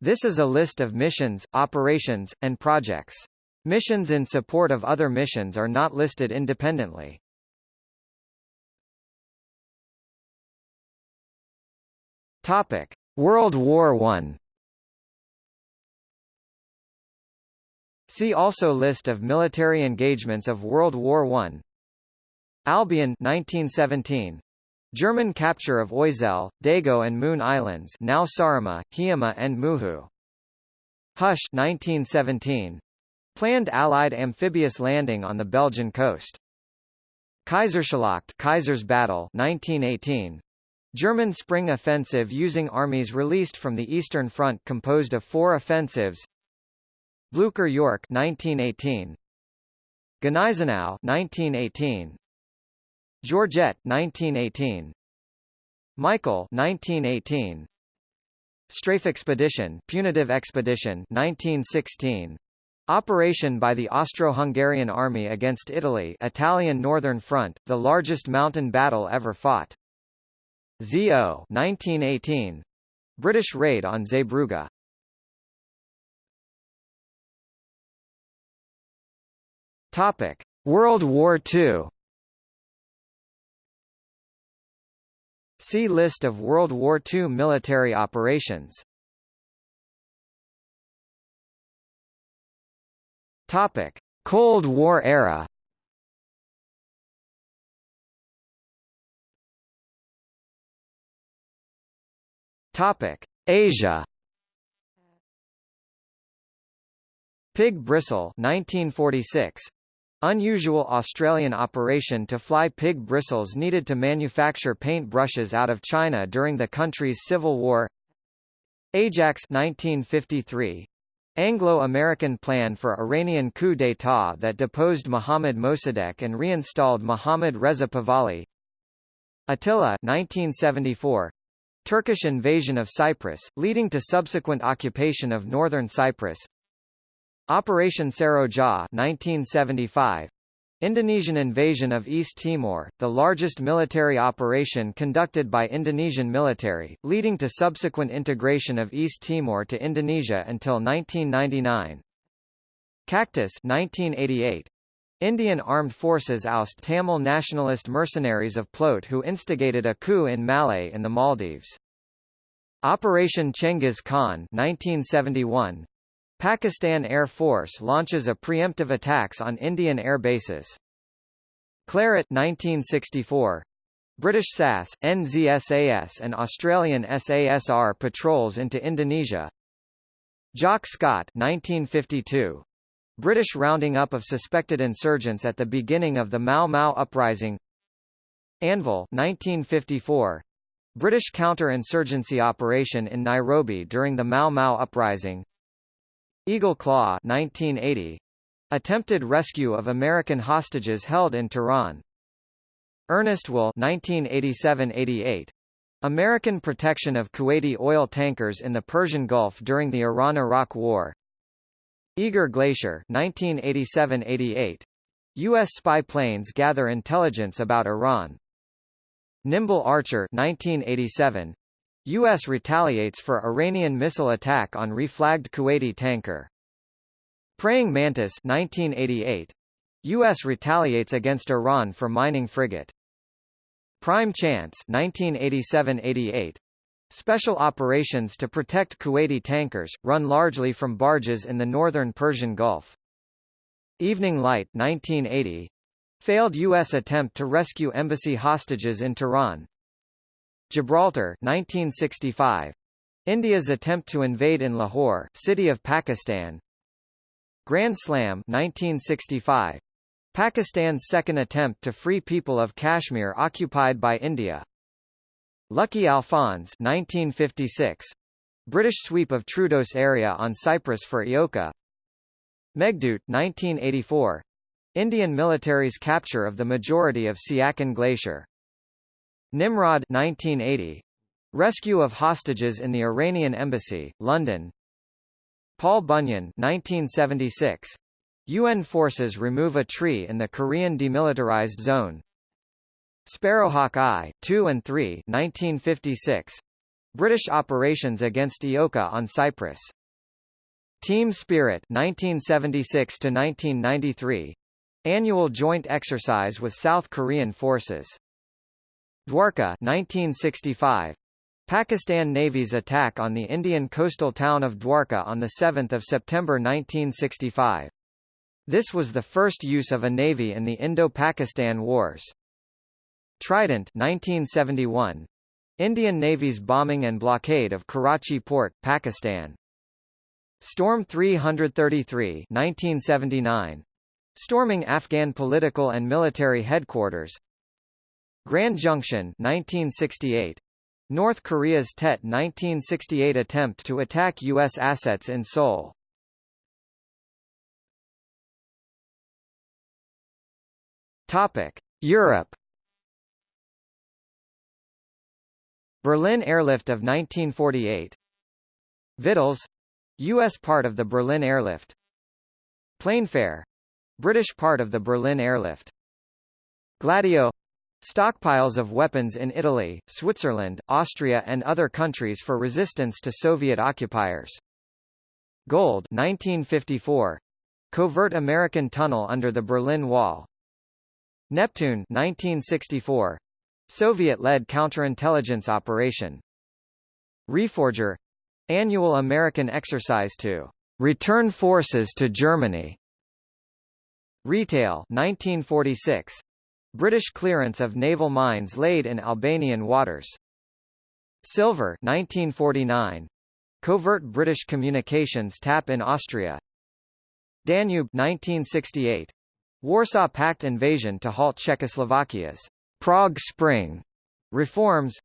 This is a list of missions, operations, and projects. Missions in support of other missions are not listed independently. Topic: World War I. See also List of military engagements of World War I. Albion 1917. German capture of Ösel, Dago and Moon Islands now Saaremaa, Hiiumaa and Muhu. Hush 1917. Planned Allied amphibious landing on the Belgian coast. Kaiserschlacht Kaiser's Battle 1918. German spring offensive using armies released from the Eastern Front composed of four offensives Blucher York 1918 Gneisenau 1918 Georgette 1918 Michael 1918 Strafe Expedition Punitive Expedition 1916 Operation by the Austro-Hungarian Army against Italy Italian Northern Front, the largest mountain battle ever fought. ZO 1918 British raid on Zeebrugge. Topic: World War II. See List of World War II military operations. Topic: Cold War era. Topic: Asia. Pig bristle 1946 Unusual Australian operation to fly pig bristles needed to manufacture paint brushes out of China during the country's civil war. Ajax 1953 Anglo-American plan for Iranian coup d'état that deposed Mohammad Mossadegh and reinstalled Mohammad Reza Pahlavi. Attila 1974 Turkish invasion of Cyprus, leading to subsequent occupation of northern Cyprus Operation Seroja 1975 Indonesian invasion of East Timor, the largest military operation conducted by Indonesian military, leading to subsequent integration of East Timor to Indonesia until 1999. Cactus 1988. Indian armed forces oust Tamil nationalist mercenaries of PLOTE who instigated a coup in Malé in the Maldives. Operation Chengiz Khan 1971. Pakistan Air Force launches a preemptive attacks on Indian air bases. Claret 1964. British SAS, NZSAS and Australian SASR patrols into Indonesia. Jock Scott 1952. British rounding up of suspected insurgents at the beginning of the Mau Mau uprising. Anvil 1954. British counter-insurgency operation in Nairobi during the Mau Mau uprising. Eagle Claw 1980. Attempted rescue of American hostages held in Tehran. Ernest Will 1987-88. American protection of Kuwaiti oil tankers in the Persian Gulf during the Iran-Iraq War. Eager Glacier 1987-88. U.S. spy planes gather intelligence about Iran. Nimble Archer 1987. U.S. retaliates for Iranian missile attack on reflagged Kuwaiti tanker. Praying Mantis 1988. U.S. retaliates against Iran for mining frigate. Prime Chance 1987-88. Special operations to protect Kuwaiti tankers, run largely from barges in the northern Persian Gulf. Evening Light 1980. Failed U.S. attempt to rescue embassy hostages in Tehran. Gibraltar 1965. India's attempt to invade in Lahore, city of Pakistan. Grand Slam 1965. Pakistan's second attempt to free people of Kashmir occupied by India. Lucky Alphonse 1956. British sweep of Troodos area on Cyprus for Eoka. Meghdoot 1984. Indian military's capture of the majority of Siachen Glacier. Nimrod 1980. Rescue of hostages in the Iranian embassy, London. Paul Bunyan 1976. UN forces remove a tree in the Korean demilitarized zone. Sparrowhawk I 2 and 3 1956. British operations against Eoka on Cyprus. Team Spirit 1976 to 1993 annual joint exercise with South Korean forces. Dwarka 1965 Pakistan Navy's attack on the Indian coastal town of Dwarka on 7 September 1965. This was the first use of a navy in the Indo-Pakistan Wars. Trident 1971. Indian Navy's bombing and blockade of Karachi port, Pakistan. Storm 333 1979. Storming Afghan political and military headquarters. Grand Junction 1968. North Korea's Tet 1968 attempt to attack U.S. assets in Seoul. Topic: Europe. Berlin Airlift of 1948. Vittles, U.S. part of the Berlin Airlift. Plainfare, British part of the Berlin Airlift. Gladio Stockpiles of weapons in Italy, Switzerland, Austria and other countries for resistance to Soviet occupiers. Gold 1954. Covert American tunnel under the Berlin Wall. Neptune 1964. Soviet-led counterintelligence operation. Reforger annual American exercise to return forces to Germany. Retail 1946. British clearance of naval mines laid in Albanian waters. Silver 1949. Covert British communications tap in Austria. Danube 1968. Warsaw Pact invasion to halt Czechoslovakia's Prague Spring reforms.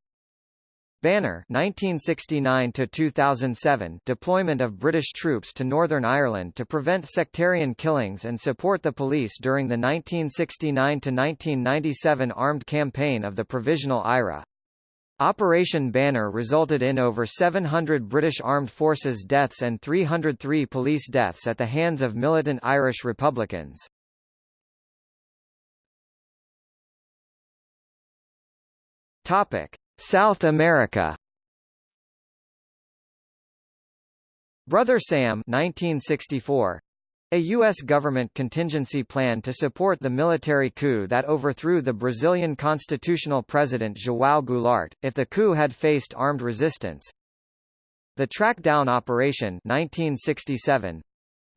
Banner 1969 to 2007 deployment of British troops to Northern Ireland to prevent sectarian killings and support the police during the 1969 to 1997 armed campaign of the Provisional IRA. Operation Banner resulted in over 700 British Armed Forces deaths and 303 police deaths at the hands of militant Irish Republicans. Topic: South America Brother Sam 1964 a U.S. government contingency plan to support the military coup that overthrew the Brazilian constitutional president João Goulart, if the coup had faced armed resistance. The Trackdown Operation 1967,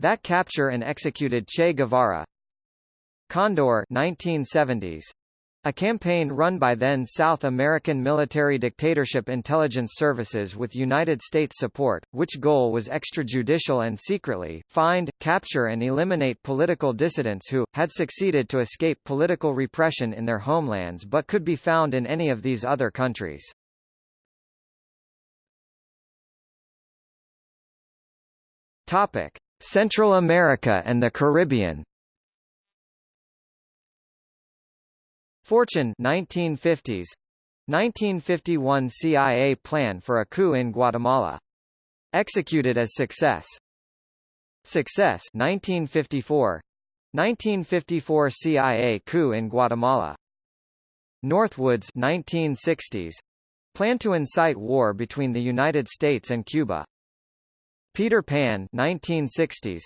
that capture and executed Che Guevara. Condor 1970s, a campaign run by then South American military dictatorship intelligence services with United States support, which goal was extrajudicial and secretly, find, capture and eliminate political dissidents who, had succeeded to escape political repression in their homelands but could be found in any of these other countries. Topic. Central America and the Caribbean Fortune 1950s 1951 CIA plan for a coup in Guatemala. Executed as success. Success 1954 1954 CIA coup in Guatemala. Northwoods 1960s plan to incite war between the United States and Cuba. Peter Pan 1960s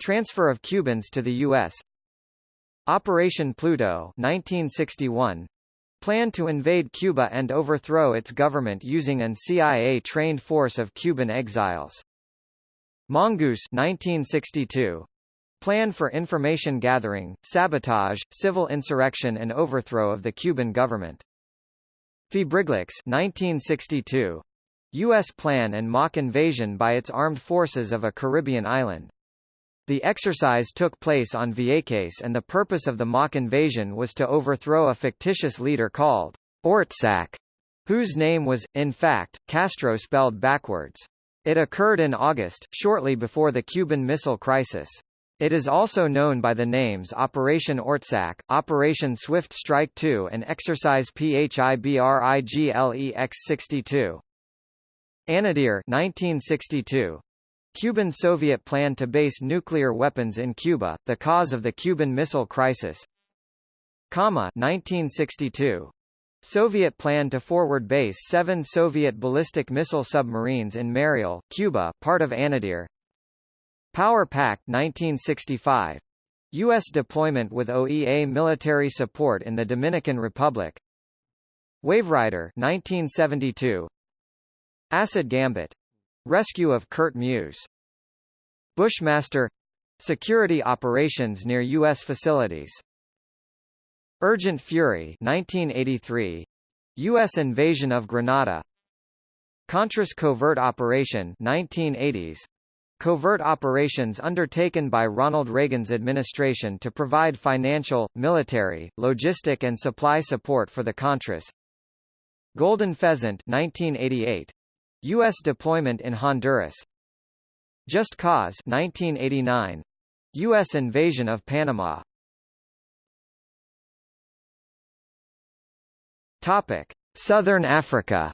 transfer of Cubans to the US Operation Pluto 1961 planned to invade Cuba and overthrow its government using an CIA-trained force of Cuban exiles. Mongoose 1962 Plan for information gathering, sabotage, civil insurrection and overthrow of the Cuban government. Phibriglex 1962 U.S. plan and mock invasion by its armed forces of a Caribbean island. The exercise took place on Vieques and the purpose of the mock invasion was to overthrow a fictitious leader called Ortsac, whose name was, in fact, Castro spelled backwards. It occurred in August, shortly before the Cuban Missile Crisis. It is also known by the names Operation Ortsac, Operation Swift Strike 2 and Exercise PHIBRIGLEX-62. Anadyr 1962, Cuban Soviet plan to base nuclear weapons in Cuba, the cause of the Cuban Missile Crisis. 1962. Soviet plan to forward base seven Soviet ballistic missile submarines in Mariel, Cuba, part of Anadyr. Power Pact 1965. U.S. deployment with OEA military support in the Dominican Republic. Waverider 1972. Acid Gambit. Rescue of Kurt Muse. Bushmaster Security operations near U.S. facilities. Urgent Fury 1983. U.S. invasion of Grenada. Contras Covert Operation 1980s. Covert operations undertaken by Ronald Reagan's administration to provide financial, military, logistic and supply support for the Contras. Golden Pheasant 1988. U.S. deployment in Honduras. Just Cause 1989. U.S. invasion of Panama. Topic: Southern Africa.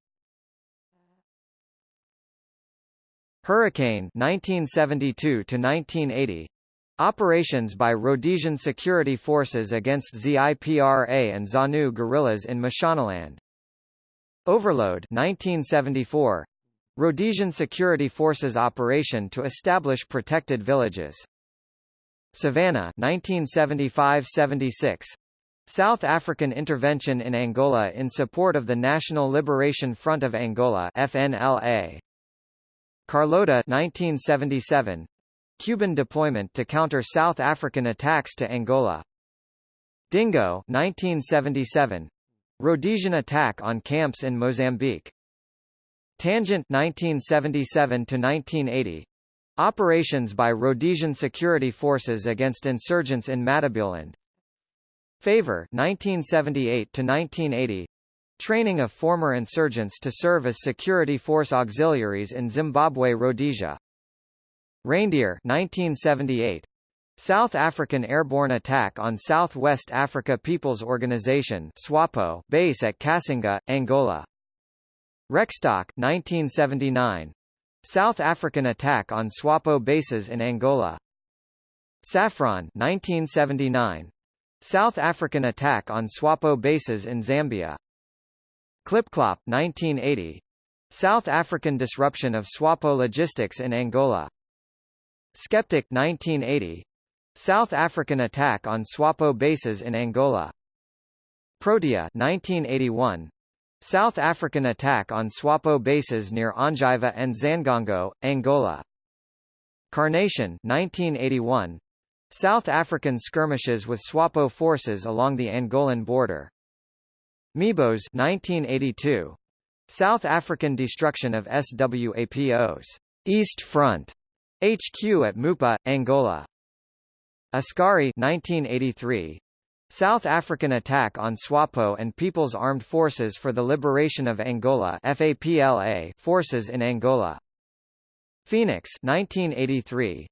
Hurricane 1972 to 1980. Operations by Rhodesian security forces against ZIPRA and ZANU guerrillas in Mashonaland. Overload 1974. Rhodesian Security Forces operation to establish protected villages. Savannah 1975-76. South African intervention in Angola in support of the National Liberation Front of Angola FNLA. Carlota 1977. Cuban deployment to counter South African attacks to Angola. Dingo 1977. Rhodesian attack on camps in Mozambique. Tangent 1977 to 1980. Operations by Rhodesian security forces against insurgents in Matabeleland. Favor 1978 to 1980. Training of former insurgents to serve as security force auxiliaries in Zimbabwe Rhodesia. Reindeer 1978. South African airborne attack on South West Africa People's Organization SWAPO base at Cassinga, Angola. Rekstok 1979. South African attack on SWAPO bases in Angola. Saffron 1979. South African attack on SWAPO bases in Zambia. Klipklop 1980. South African disruption of SWAPO logistics in Angola. Skeptic 1980. South African attack on SWAPO bases in Angola. Protea 1981. South African attack on SWAPO bases near Ondjiva and Xangongo, Angola. Carnation 1981. South African skirmishes with SWAPO forces along the Angolan border. Mebos 1982. South African destruction of SWAPO's East Front HQ at Mupa, Angola. Askari 1983. South African attack on SWAPO and People's Armed Forces for the Liberation of Angola FAPLA forces in Angola. Phoenix 1983.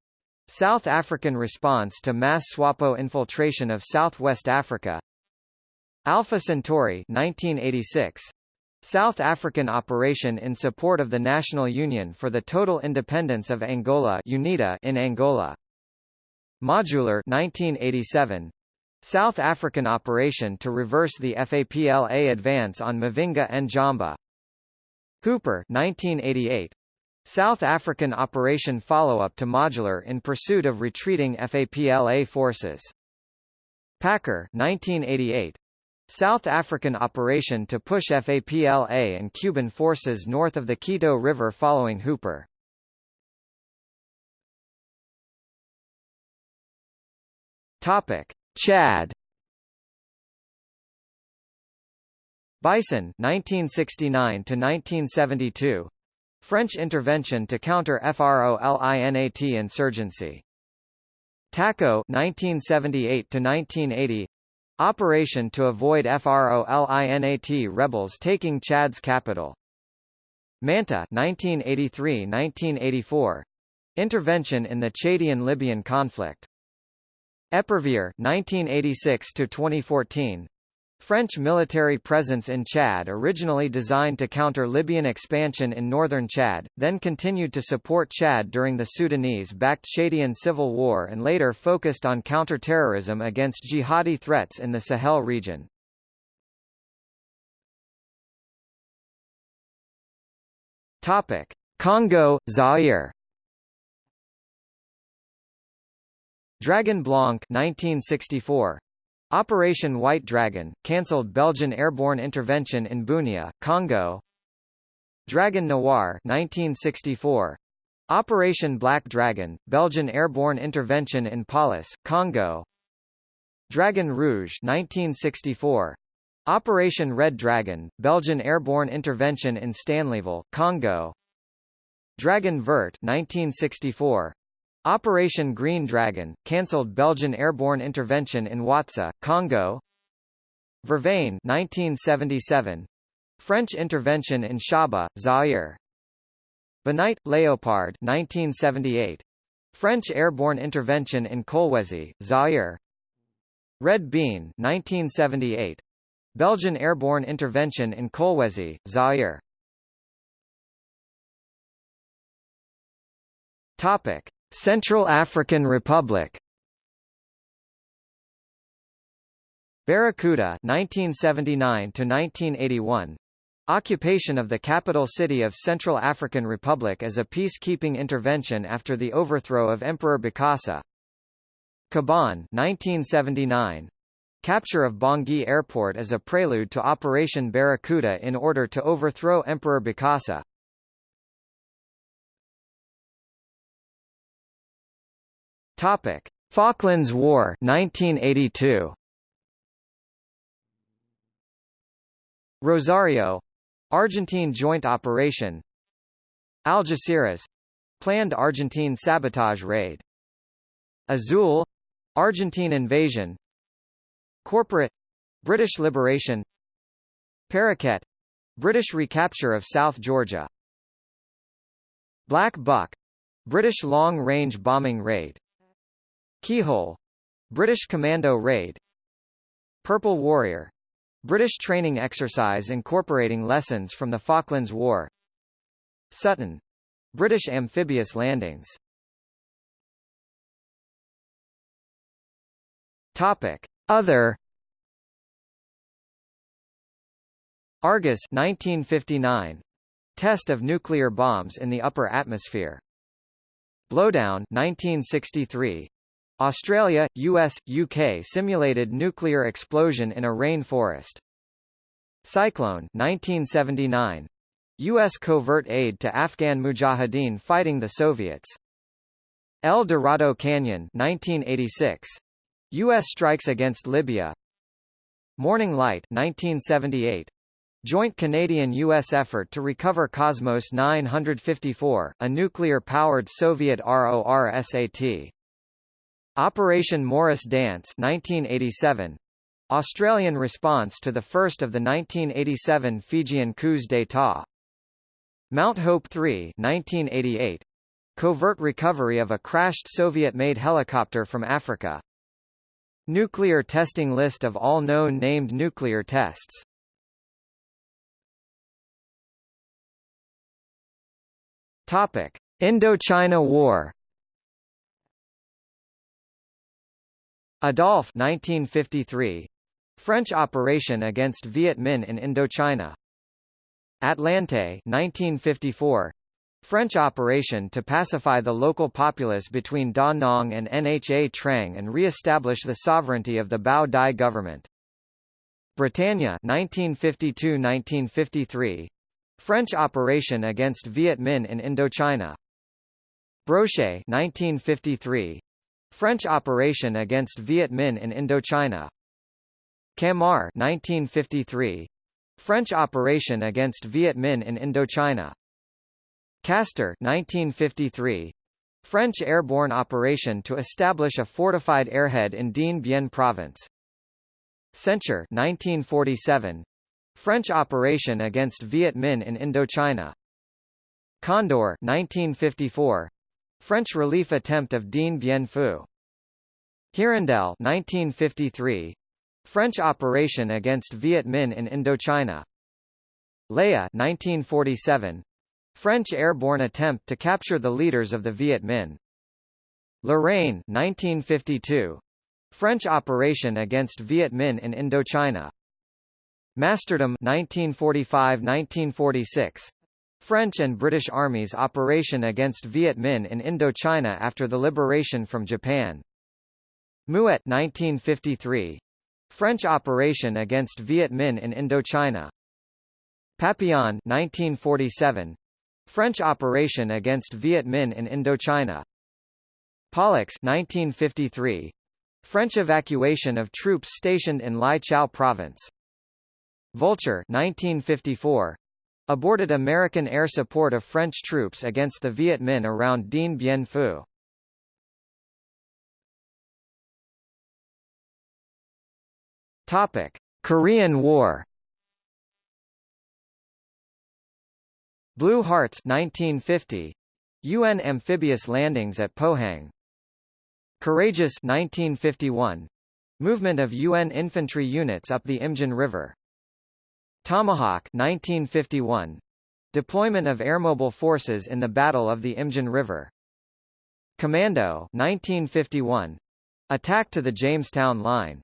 South African response to mass SWAPO infiltration of Southwest Africa. Alpha Centauri 1986. South African operation in support of the National Union for the Total Independence of Angola UNITA in Angola. Modular 1987. South African operation to reverse the FAPLA advance on Mavinga and Jamba. Hooper 1988. South African operation follow-up to Modular in pursuit of retreating FAPLA forces. Packer 1988. South African operation to push FAPLA and Cuban forces north of the Cuito River following Hooper. Topic: Chad. Bison 1969 to 1972 French intervention to counter FROLINAT insurgency. Tacaud 1978 to 1980 Operation to avoid FROLINAT rebels taking Chad's capital. Manta 1983-1984 Intervention in the Chadian-Libyan conflict Epervier 1986 to 2014 French military presence in Chad originally designed to counter Libyan expansion in northern Chad, then continued to support Chad during the Sudanese-backed Chadian civil war and later focused on counter-terrorism against jihadi threats in the Sahel region. Congo, Zaire Dragon Blanc 1964. Operation White Dragon, cancelled Belgian airborne intervention in Bunia, Congo. Dragon Noir 1964. Operation Black Dragon, Belgian airborne intervention in Paulis, Congo. Dragon Rouge 1964. Operation Red Dragon, Belgian airborne intervention in Stanleyville, Congo. Dragon Vert 1964. Operation Green Dragon, cancelled Belgian airborne intervention in Watsa, Congo. Verveine 1977. French intervention in Shaba, Zaire. Bonite, Leopard 1978. French airborne intervention in Kolwezi, Zaire. Red Bean 1978. Belgian airborne intervention in Kolwezi, Zaire. Topic: Central African Republic. Barracuda 1979 to 1981 Occupation of the capital city of Central African Republic as a peacekeeping intervention after the overthrow of Emperor Bokassa. Caban 1979. Capture of Bangui Airport as a prelude to Operation Barracuda in order to overthrow Emperor Bokassa. Topic: Falklands War 1982. Rosario. Argentine joint operation. Algeciras. Planned Argentine sabotage raid. Azul. Argentine invasion. Corporate. British liberation. Paraquet. British recapture of South Georgia. Black Buck. British long-range bombing raid Keyhole. British commando raid. Purple Warrior. British training exercise incorporating lessons from the Falklands War. Sutton. British amphibious landings. Topic. Other. Argus 1959 Test of nuclear bombs in the upper atmosphere. Blowdown 1963 Australia, US, UK simulated nuclear explosion in a rainforest. Cyclone 1979. U.S. covert aid to Afghan mujahideen fighting the Soviets. El Dorado Canyon 1986. U.S. strikes against Libya. Morning Light 1978. Joint Canadian-U.S. effort to recover Cosmos 954, a nuclear-powered Soviet RORSAT. Operation Morris Dance 1987. Australian response to the first of the 1987 Fijian coups d'état. Mount Hope 3 1988. Covert recovery of a crashed Soviet-made helicopter from Africa. Nuclear testing list of all known named nuclear tests. Topic: Indochina War Adolphe 1953. French operation against Viet Minh in Indochina. Atlante 1954. French operation to pacify the local populace between Da Nang and Nha Trang and re-establish the sovereignty of the Bao Dai government. Britannia 1952–1953. French operation against Viet Minh in Indochina. Brochet 1953. French operation against Viet Minh in Indochina. Camar 1953. French operation against Viet Minh in Indochina. Castor 1953. French airborne operation to establish a fortified airhead in Dien Bien province. Censure 1947. French operation against Viet Minh in Indochina. Condor 1954. French relief attempt of Dien Bien Phu. Hirondelle 1953. French operation against Viet Minh in Indochina. Léa 1947. French airborne attempt to capture the leaders of the Viet Minh. Lorraine 1952. French operation against Viet Minh in Indochina. Masterdom 1945-1946. French and British armies operation against Viet Minh in Indochina after the liberation from Japan. Mouette 1953. French operation against Viet Minh in Indochina. Papillon 1947. French operation against Viet Minh in Indochina. Pollux 1953. French evacuation of troops stationed in Lai Chau province. Vulture 1954. Aborted American air support of French troops against the Viet Minh around Dien Bien Phu. Topic: Korean War. Blue Hearts 1950. UN amphibious landings at Pohang. Courageous 1951. Movement of UN infantry units up the Imjin River. Tomahawk 1951. Deployment of airmobile forces in the Battle of the Imjin River. Commando 1951. Attack to the Jamestown Line.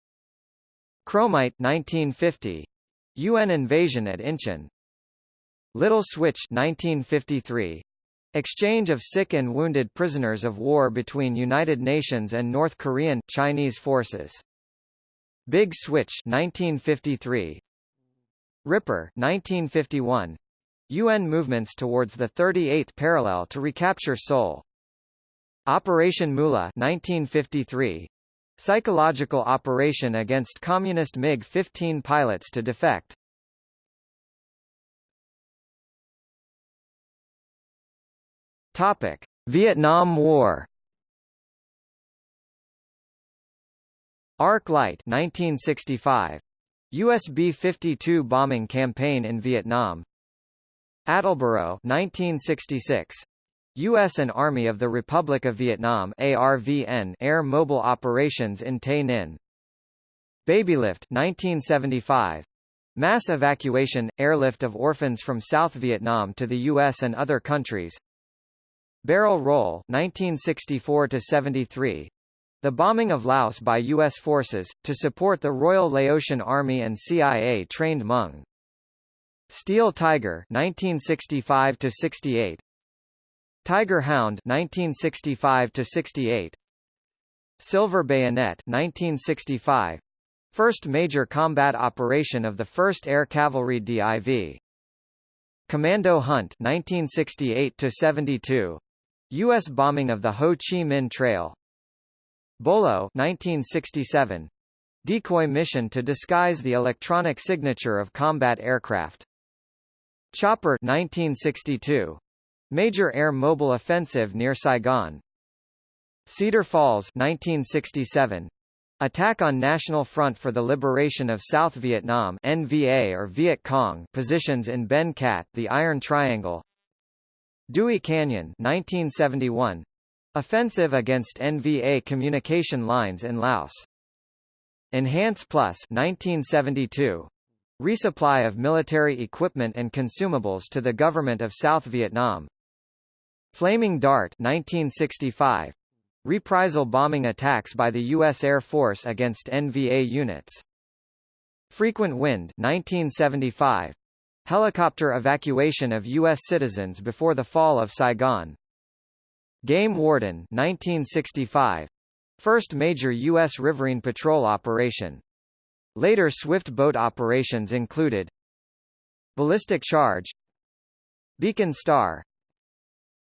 Chromite 1950. UN invasion at Incheon. Little Switch 1953. Exchange of sick and wounded prisoners of war between United Nations and North Korean Chinese forces. Big Switch 1953. Ripper 1951. UN movements towards the 38th parallel to recapture Seoul. Operation Moolah 1953. Psychological operation against communist MiG-15 pilots to defect. Topic: Vietnam War. Arc Light 1965. US B-52 bombing campaign in Vietnam. Attleboro 1966. U.S. and Army of the Republic of Vietnam ARVN air mobile operations in Tay Ninh. Babylift 1975. Mass evacuation, airlift of orphans from South Vietnam to the U.S. and other countries, Barrel Roll 1964 73 the bombing of Laos by U.S. forces, to support the Royal Laotian Army and CIA-trained Hmong. Steel Tiger 1965–68 Tiger Hound 1965–68 Silver Bayonet 1965 First major combat operation of the 1st Air Cavalry DIV Commando Hunt 1968–72 U.S. bombing of the Ho Chi Minh Trail Bolo 1967. Decoy mission to disguise the electronic signature of combat aircraft. Chopper 1962. Major air mobile offensive near Saigon. Cedar Falls 1967. Attack on National Front for the Liberation of South Vietnam NVA or Viet Cong positions in Ben Cat, the Iron Triangle. Dewey Canyon 1971. Offensive against NVA communication lines in Laos. Enhance Plus 1972. Resupply of military equipment and consumables to the government of South Vietnam. Flaming Dart 1965. Reprisal bombing attacks by the U.S. Air Force against NVA units. Frequent Wind 1975. Helicopter evacuation of U.S. citizens before the fall of Saigon. Game Warden 1965. First major U.S. riverine patrol operation. Later swift boat operations included Ballistic Charge Beacon Star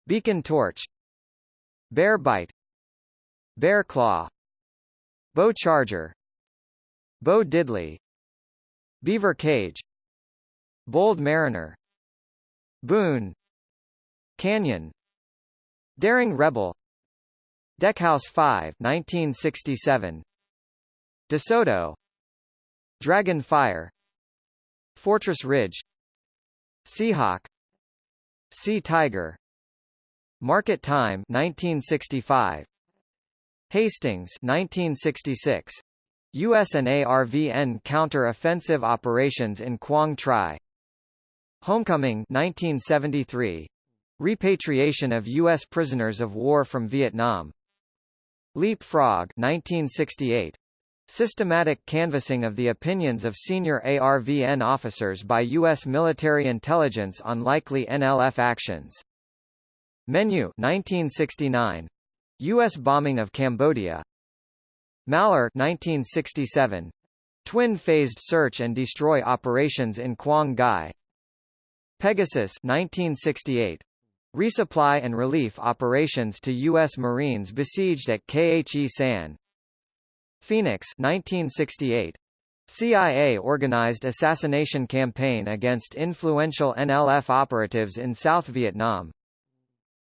Beacon Torch Bear Bite Bear Claw Bow Charger Bow Diddley Beaver Cage Bold Mariner Boone Canyon Daring Rebel. Deckhouse 5 1967 DeSoto. Dragon Fire. Fortress Ridge. Seahawk. Sea Tiger. Market Time 1965 Hastings 1966 US and ARVN counter-offensive operations in Quang Tri Homecoming 1973 Repatriation of U.S. prisoners of war from Vietnam Leapfrog 1968 Systematic canvassing of the opinions of senior ARVN officers by U.S. military intelligence on likely NLF actions. Menu 1969. U.S. bombing of Cambodia. Malheur 1967. Twin-phased search and destroy operations in Quang Ngai. Pegasus 1968. Resupply and relief operations to U.S. Marines besieged at Khe Sanh. Phoenix 1968. CIA-organized assassination campaign against influential NLF operatives in South Vietnam.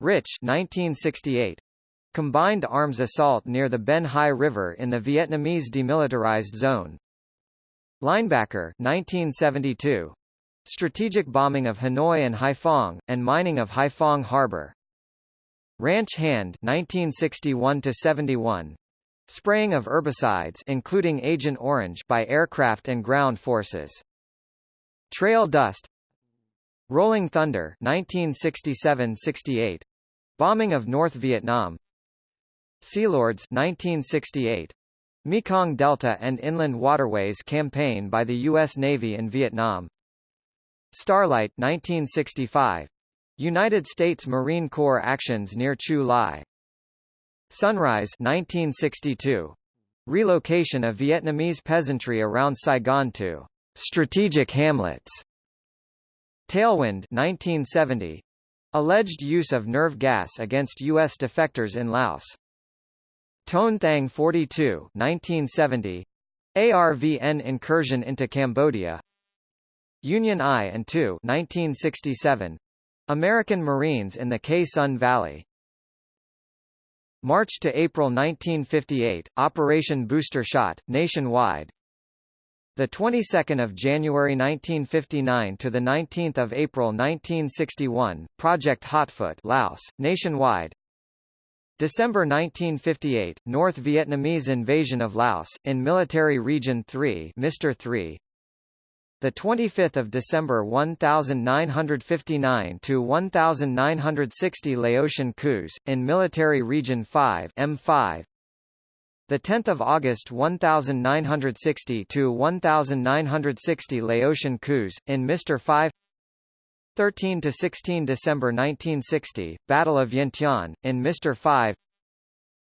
Rich 1968. Combined arms assault near the Ben Hai River in the Vietnamese demilitarized zone. Linebacker 1972. Strategic bombing of Hanoi and Haiphong, and mining of Haiphong Harbor. Ranch Hand 1961 71. Spraying of herbicides including Agent Orange by aircraft and ground forces. Trail Dust Rolling Thunder 1967-68 Bombing of North Vietnam Sealords 1968 Mekong Delta and Inland Waterways campaign by the U.S. Navy in Vietnam Starlight 1965 United States Marine Corps actions near Chu Lai Sunrise 1962. Relocation of Vietnamese peasantry around Saigon to strategic hamlets. Tailwind 1970. Alleged use of nerve gas against U.S. defectors in Laos. Toan Thang 42 1970. ARVN incursion into Cambodia. Union I and II 1967. American Marines in the Que Son Valley. March to April 1958, Operation Booster Shot, nationwide. The 22nd of January 1959 to the 19th of April 1961, Project Hotfoot, Laos, nationwide. December 1958, North Vietnamese invasion of Laos in Military Region 3, Mr. 3. The 25th of December 1959 to 1960 Laotian coups in Military Region 5 M5 the 10th of August 1960 to 1960 Laotian coups in Mr 5 13 to 16 December 1960 Battle of Vientiane in Mr 5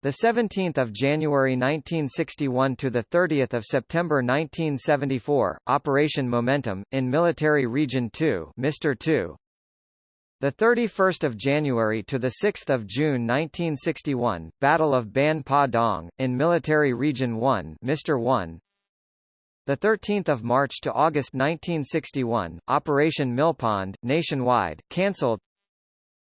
the 17th of January 1961 to the 30th of September 1974, Operation Momentum in Military Region 2, Mr. 2. The 31st of January to the 6th of June 1961, Battle of Ban Pa Dong in Military Region 1, Mr. 1. The 13th of March to August 1961, Operation Millpond, nationwide, cancelled.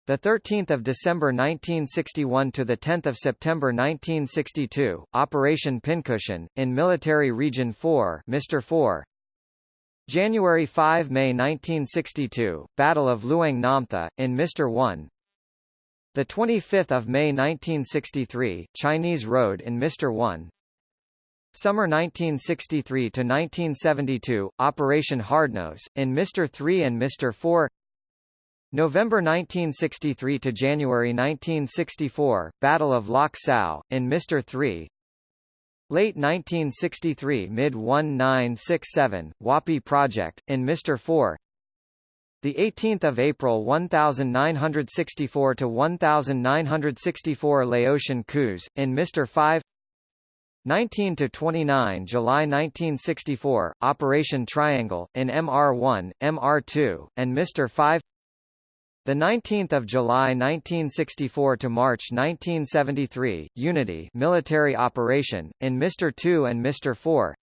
The 13th of December 1961 to the 10th of September 1962, Operation Pincushion in Military Region 4, Mr. 4. January 5 May 1962, Battle of Luang Namtha in Mr. 1. The 25th of May 1963, Chinese Road in Mr. 1. Summer 1963 to 1972, Operation Hardnose in Mr. 3 and Mr. 4. November 1963 to January 1964, Battle of Lok Sao, in Mr. 3 Late 1963 Mid-1967, Wapi Project, in Mr. 4 the 18th of April 1964 to 1964 Laotian coups in Mr 5 19 to 29 July 1964 Operation Triangle in MR1 MR2 and Mr 5 the 19th of July 1964 to March 1973, Unity military operation in Mr. 2 and Mr. 4.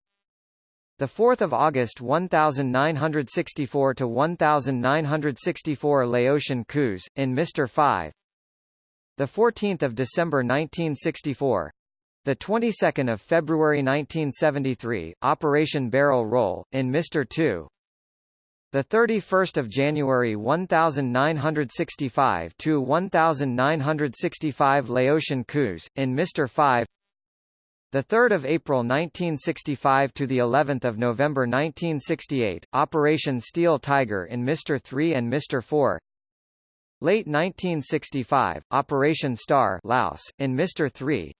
The 4th of August 1964 to 1964 Laotian coups in Mr. 5. The 14th of December 1964. The 22nd of February 1973, Operation Barrel Roll in Mr. 2. The 31st of January 1965 to 1965 Laotian coups in Mr 5 the 3rd of April 1965 to the 11th of November 1968 Operation Steel Tiger in Mr 3 and Mr 4 Late 1965 Operation Star Laos in Mr 3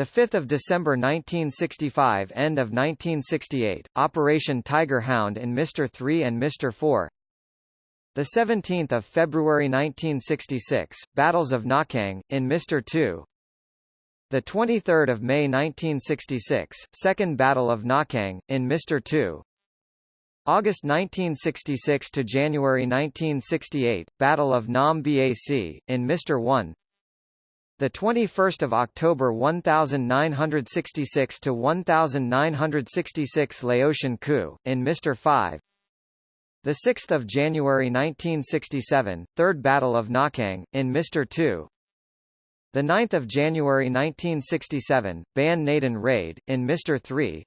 The 5th of December 1965 end of 1968 Operation Tiger Hound in Mr 3 and Mr 4 The 17th of February 1966 Battles of Nakang in Mr 2 The 23rd of May 1966 Second Battle of Nakang in Mr 2 August 1966 to January 1968 Battle of Nam Bac in Mr 1 the 21st of October 1966 to 1966 Laotian coup in Mr 5 The 6th of January 1967 Third Battle of Na Khang in Mr 2 The 9th of January 1967 Ban Naden raid in Mr 3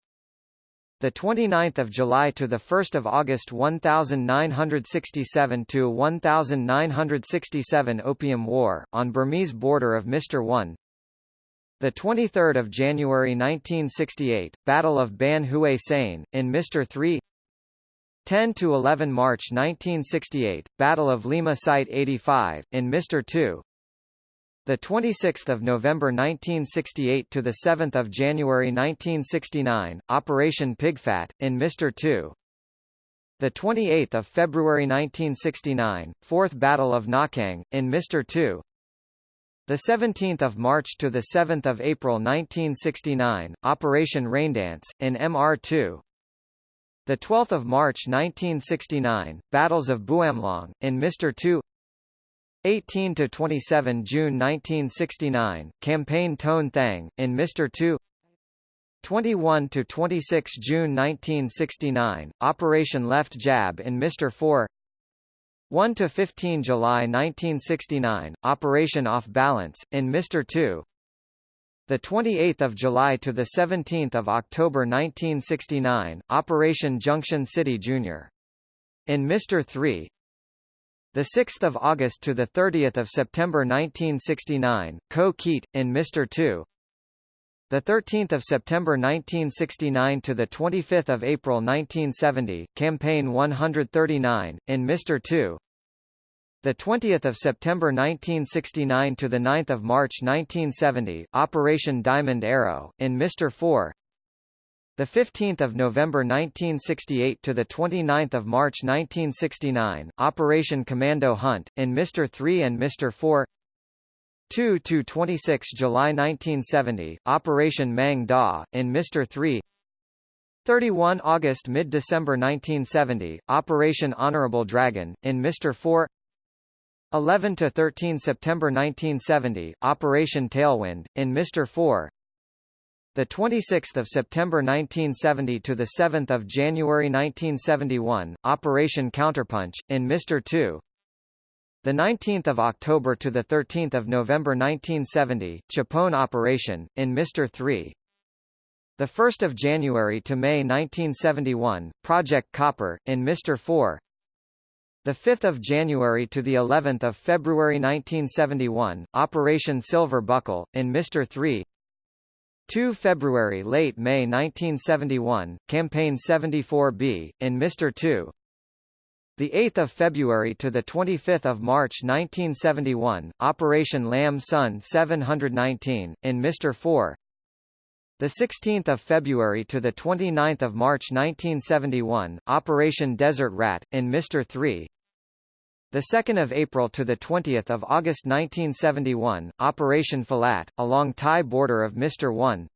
the 29th of July to the 1st of August 1967 to 1967 Opium War on Burmese border of Mr 1 the 23rd of January 1968 Battle of Ban Houei Sane in Mr 3 10 to 11 March 1968 Battle of Lima Site 85 in Mr 2 the 26th of November 1968 to the 7th of January 1969, Operation Pigfat in Mr. 2. The 28th of February 1969, Fourth Battle of Na Khang in Mr. 2. The 17th of March to the 7th of April 1969, Operation Raindance in MR2. The 12th of March 1969, Battles of Bouam Long in Mr. 2. 18 to 27 June 1969 campaign Toan Thang in Mr 2 21 to 26 June 1969 Operation Left Jab in Mr 4 1 to 15 July 1969 Operation Off Balance in Mr 2 the 28th of July to the 17th of October 1969 Operation Junction City Junior. in Mr 3 the 6th of August to the 30th of September 1969, Kou Kiet in Mr. 2. The 13th of September 1969 to the 25th of April 1970, Campaign 139 in Mr. 2. The 20th of September 1969 to the 9th of March 1970, Operation Diamond Arrow in Mr. 4. The 15th of November 1968 to the 29th of March 1969, Operation Commando Hunt in Mr. 3 and Mr. 4. 2 to 26 July 1970, Operation Mang Da in Mr. 3. 31 August mid-December 1970, Operation Honorable Dragon in Mr. 4. 11 to 13 September 1970, Operation Tailwind in Mr. 4 the 26th of September 1970 to the 7th of January 1971, Operation Counterpunch in Mr. 2. The 19th of October to the 13th of November 1970, Chapone Operation in Mr. 3. The 1st of January to May 1971, Project Copper in Mr. 4. The 5th of January to the 11th of February 1971, Operation Silver Buckle in Mr. 3. 2 February late May 1971, Campaign 74B, in Mr. 2. The 8th of February to the 25th of March 1971, Operation Lam Son 719, in Mr. 4. The 16th of February to the 29th of March 1971, Operation Desert Rat, in Mr. 3. The 2nd of April to the 20th of August 1971, Operation Filat, along Thai border of Mr. 1.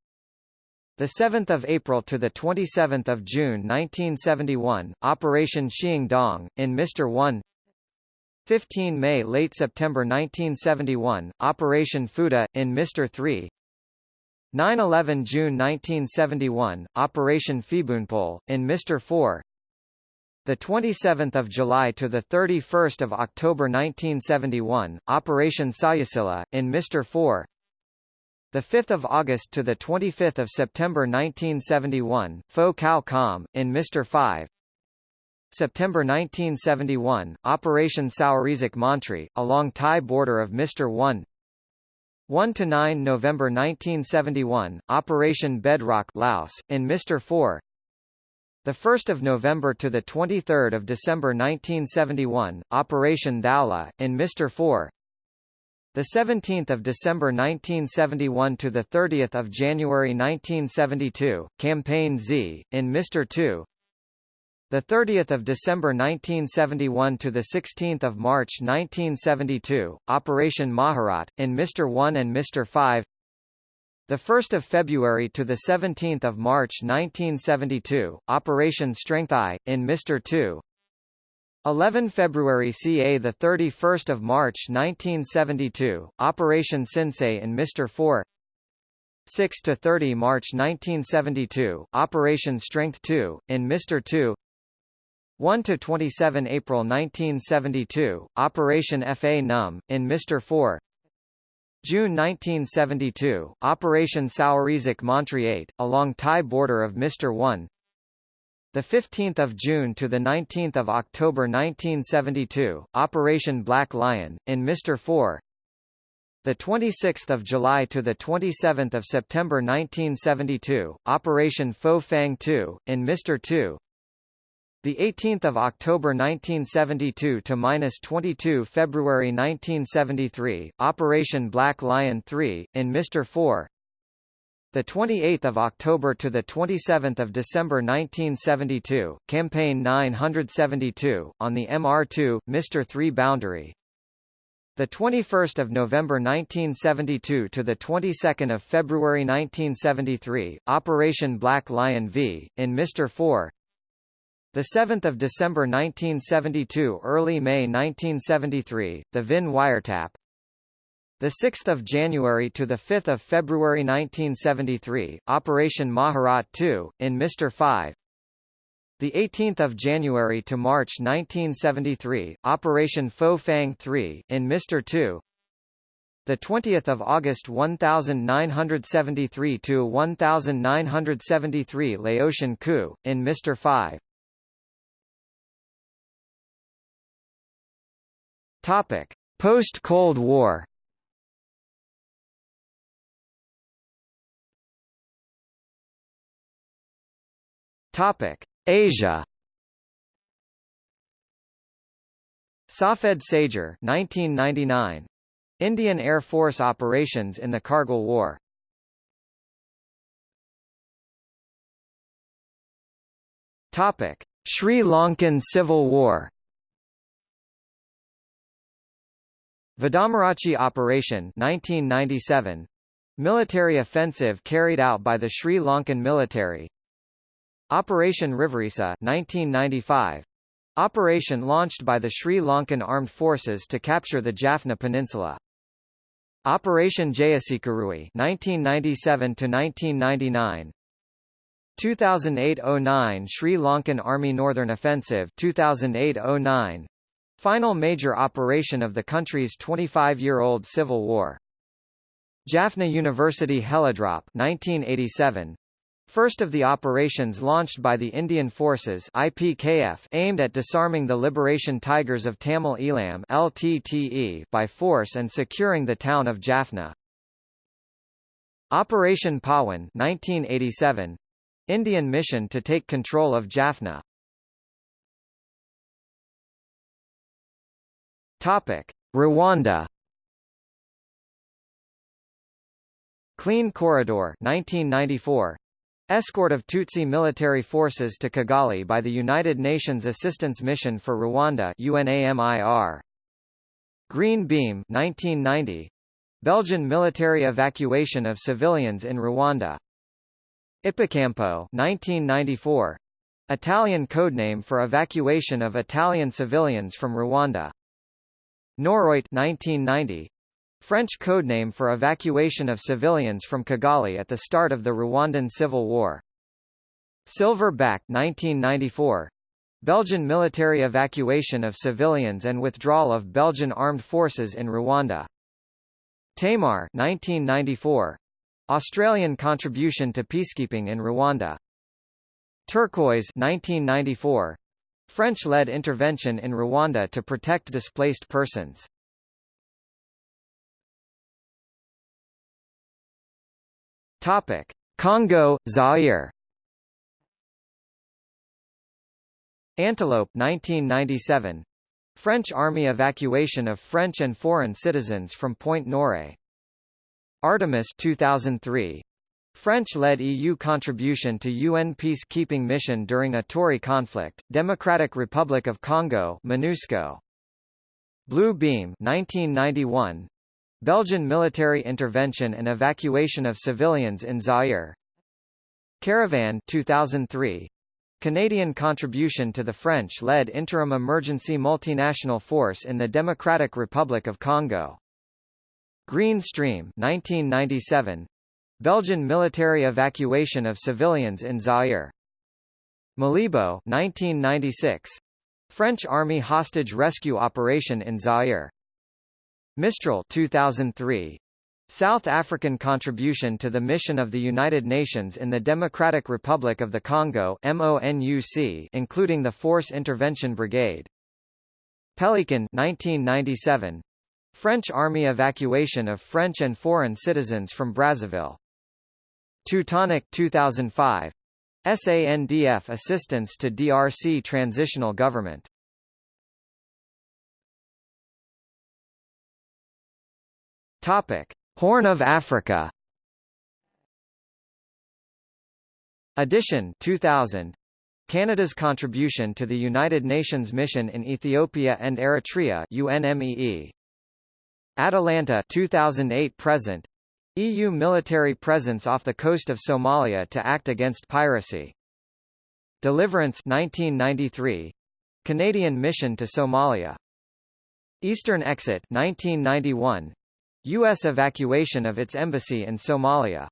The 7th of April to the 27th of June 1971, Operation Xiang Dong in Mr. 1. 15 May late September 1971, Operation Fuda in Mr. 3. 9-11 June 1971, Operation Fibunpol in Mr. 4 the 27th of July to the 31st of October 1971, Operation Sayasila in Mr. 4. The 5th of August to the 25th of September 1971, Pho Cao Com in Mr. 5. September 1971, Operation Saurizik Montri, along Thai border of Mr. 1. 1 to 9 November 1971, Operation Bedrock Laos in Mr. 4. The 1st of November to the 23rd of December 1971, Operation Daula in Mr. 4. The 17th of December 1971 to the 30th of January 1972, Campaign Z in Mr. 2. The 30th of December 1971 to the 16th of March 1972, Operation Maharat in Mr. 1 and Mr. 5. The 1st of February to the 17th of March 1972, Operation Strength I in Mr. 2. 11 February ca the 31st of March 1972 Operation Sensei in Mr 4 6 to 30 March 1972 Operation Strength 2 in Mr 2 1 to 27 April 1972 Operation FA Num in Mr 4 June 1972 Operation Sauerizik Montri 8 along Thai border of Mr 1 the 15th of June to the 19th of October 1972, Operation Black Lion in Mr. 4. The 26th of July to the 27th of September 1972, Operation Fo Fang 2 in Mr. 2. The 18th of October 1972 to minus 22 February 1973, Operation Black Lion 3 in Mr. 4 the 28th of October to the 27th of December 1972, campaign 972 on the MR2 Mr 3 boundary. The 21st of November 1972 to the 22nd of February 1973, Operation Black Lion V in Mr 4. The 7th of December 1972, early May 1973, the Vinh wiretap. The 6th of January to the 5th of February 1973, Operation Maharat 2 in Mr. 5. The 18th of January to March 1973, Operation Fo Fang 3 in Mr. 2. The 20th of August 1973 to 1973 Laotian coup in Mr. 5. Topic: Post-Cold War. Topic: Asia. Safed Sagar 1999. Indian Air Force operations in the Kargil War. Topic: Sri Lankan Civil War. Vadamarachchi Operation 1997. Military offensive carried out by the Sri Lankan military, Operation Riviresa 1995. Operation launched by the Sri Lankan Armed Forces to capture the Jaffna Peninsula. Operation Jayasikurui 1997 to 1999. 2008-09 Sri Lankan Army Northern Offensive 2008-09. Final major operation of the country's 25-year-old civil war. Jaffna University Helidrop 1987. First of the operations launched by the Indian Forces IPKF aimed at disarming the Liberation Tigers of Tamil Eelam LTTE by force and securing the town of Jaffna. Operation Pawan 1987 Indian mission to take control of Jaffna. Topic: Rwanda. Clean Corridor 1994 Escort of Tutsi military forces to Kigali by the United Nations Assistance Mission for Rwanda UNAMIR. Green Beam 1990. Belgian military evacuation of civilians in Rwanda. Ippocampo 1994. Italian codename for evacuation of Italian civilians from Rwanda. Noroit 1990. French codename for evacuation of civilians from Kigali at the start of the Rwandan Civil War. Silverback 1994. Belgian military evacuation of civilians and withdrawal of Belgian armed forces in Rwanda. Tamar 1994. Australian contribution to peacekeeping in Rwanda. Turquoise 1994. French-led intervention in Rwanda to protect displaced persons. Topic: Congo, Zaire. Antelope 1997. French Army evacuation of French and foreign citizens from Pointe Noire. Artemis 2003. French-led EU contribution to UN peacekeeping mission during Ituri conflict, Democratic Republic of Congo MONUSCO. Blue Beam 1991. Belgian military intervention and evacuation of civilians in Zaire. Caravan 2003. Canadian contribution to the French-led interim emergency multinational force in the Democratic Republic of Congo. Green Stream 1997. Belgian military evacuation of civilians in Zaire. Malibo 1996. French Army hostage rescue operation in Zaire. Mistral 2003. South African contribution to the mission of the United Nations in the Democratic Republic of the Congo MONUC, including the Force Intervention Brigade. Pelican 1997. French Army evacuation of French and foreign citizens from Brazzaville. Teutonic 2005. SANDF assistance to DRC transitional government. Topic: Horn of Africa. Edition 2000. Canada's contribution to the United Nations mission in Ethiopia and Eritrea UNMEE. Atalanta 2008 present. EU military presence off the coast of Somalia to act against piracy. Deliverance 1993. Canadian mission to Somalia. Eastern Exit 1991. U.S. evacuation of its embassy in Somalia.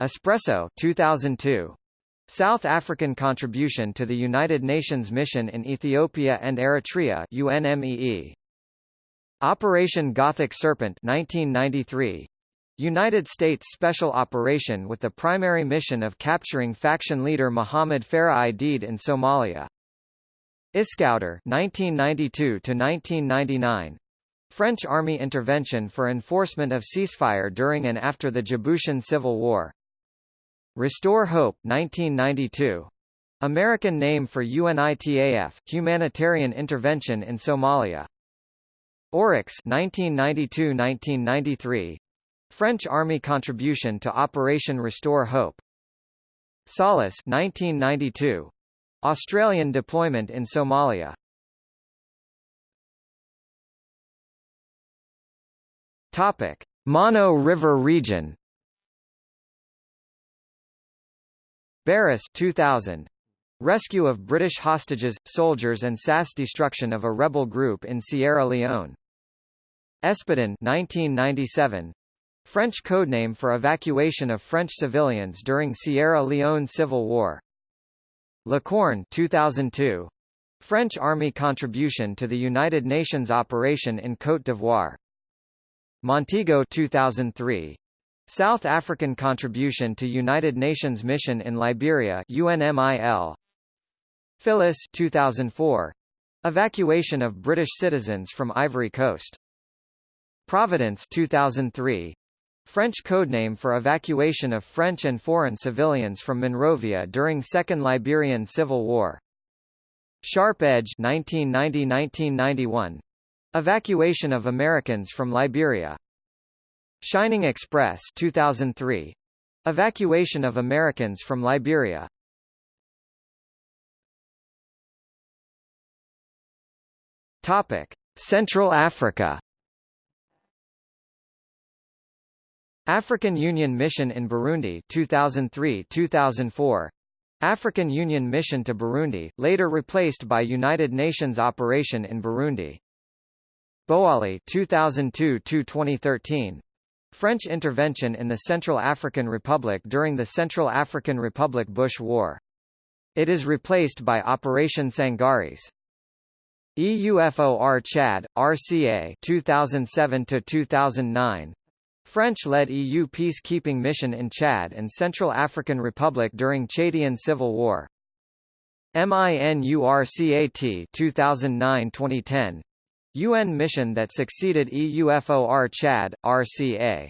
Espresso 2002. South African contribution to the United Nations mission in Ethiopia and Eritrea UNMEE. Operation Gothic Serpent 1993. United States Special Operation with the primary mission of capturing faction leader Mohammed Farah Aidid in Somalia. Iskoutir 1992 to 1999 French Army intervention for enforcement of ceasefire during and after the Djiboutian Civil War. Restore Hope 1992 American name for UNITAF humanitarian intervention in Somalia. Oryx 1992-1993 French Army contribution to Operation Restore Hope. Solace 1992. Australian deployment in Somalia. Topic: Mano River region. Barras 2000. Rescue of British hostages, soldiers and SAS destruction of a rebel group in Sierra Leone. Espadon 1997. French codename for evacuation of French civilians during Sierra Leone Civil War. Licorne 2002. French Army contribution to the United Nations operation in Côte d'Ivoire. Montego 2003. South African contribution to United Nations mission in Liberia UNMIL. Phyllis 2004. Evacuation of British citizens from Ivory Coast. Providence 2003. French codename for evacuation of French and foreign civilians from Monrovia during Second Liberian Civil War. Sharp Edge 1990–1991. Evacuation of Americans from Liberia. Shining Express 2003. Evacuation of Americans from Liberia. Topic: Central Africa. African Union Mission in Burundi 2003-2004 African Union Mission to Burundi, later replaced by United Nations Operation in Burundi. Boali 2002-2013 French intervention in the Central African Republic during the Central African Republic Bush War. It is replaced by Operation Sangaris. EUFOR Chad, RCA 2007-2009 French-led EU peacekeeping mission in Chad and Central African Republic during Chadian Civil War. MINURCAT 2009-2010 UN mission that succeeded EUFOR Chad, RCA.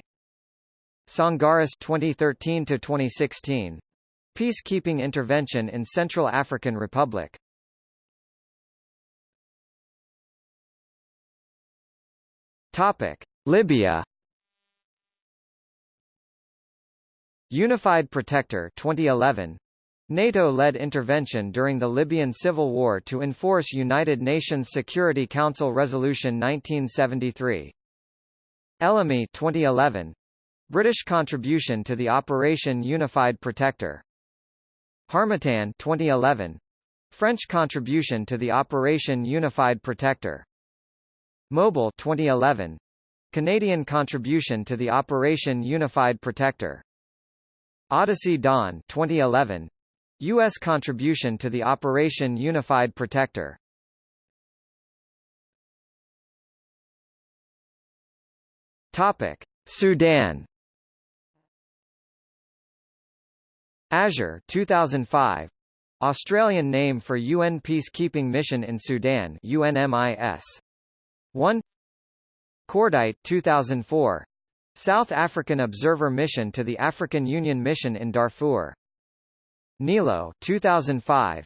Sangaris 2013-2016. Peacekeeping intervention in Central African Republic. Topic: Libya. Unified Protector 2011 NATO-led intervention during the Libyan civil war to enforce United Nations Security Council Resolution 1973. Ellamy 2011 British contribution to the Operation Unified Protector. Harmattan 2011 French contribution to the Operation Unified Protector. Mobile 2011 Canadian contribution to the Operation Unified Protector. Odyssey Dawn 2011 U.S. contribution to the Operation Unified Protector. Topic: Sudan. Azure 2005 Australian name for UN Peacekeeping Mission in Sudan UNMIS 1 Cordite 2004 South African Observer Mission to the African Union Mission in Darfur. Nilo 2005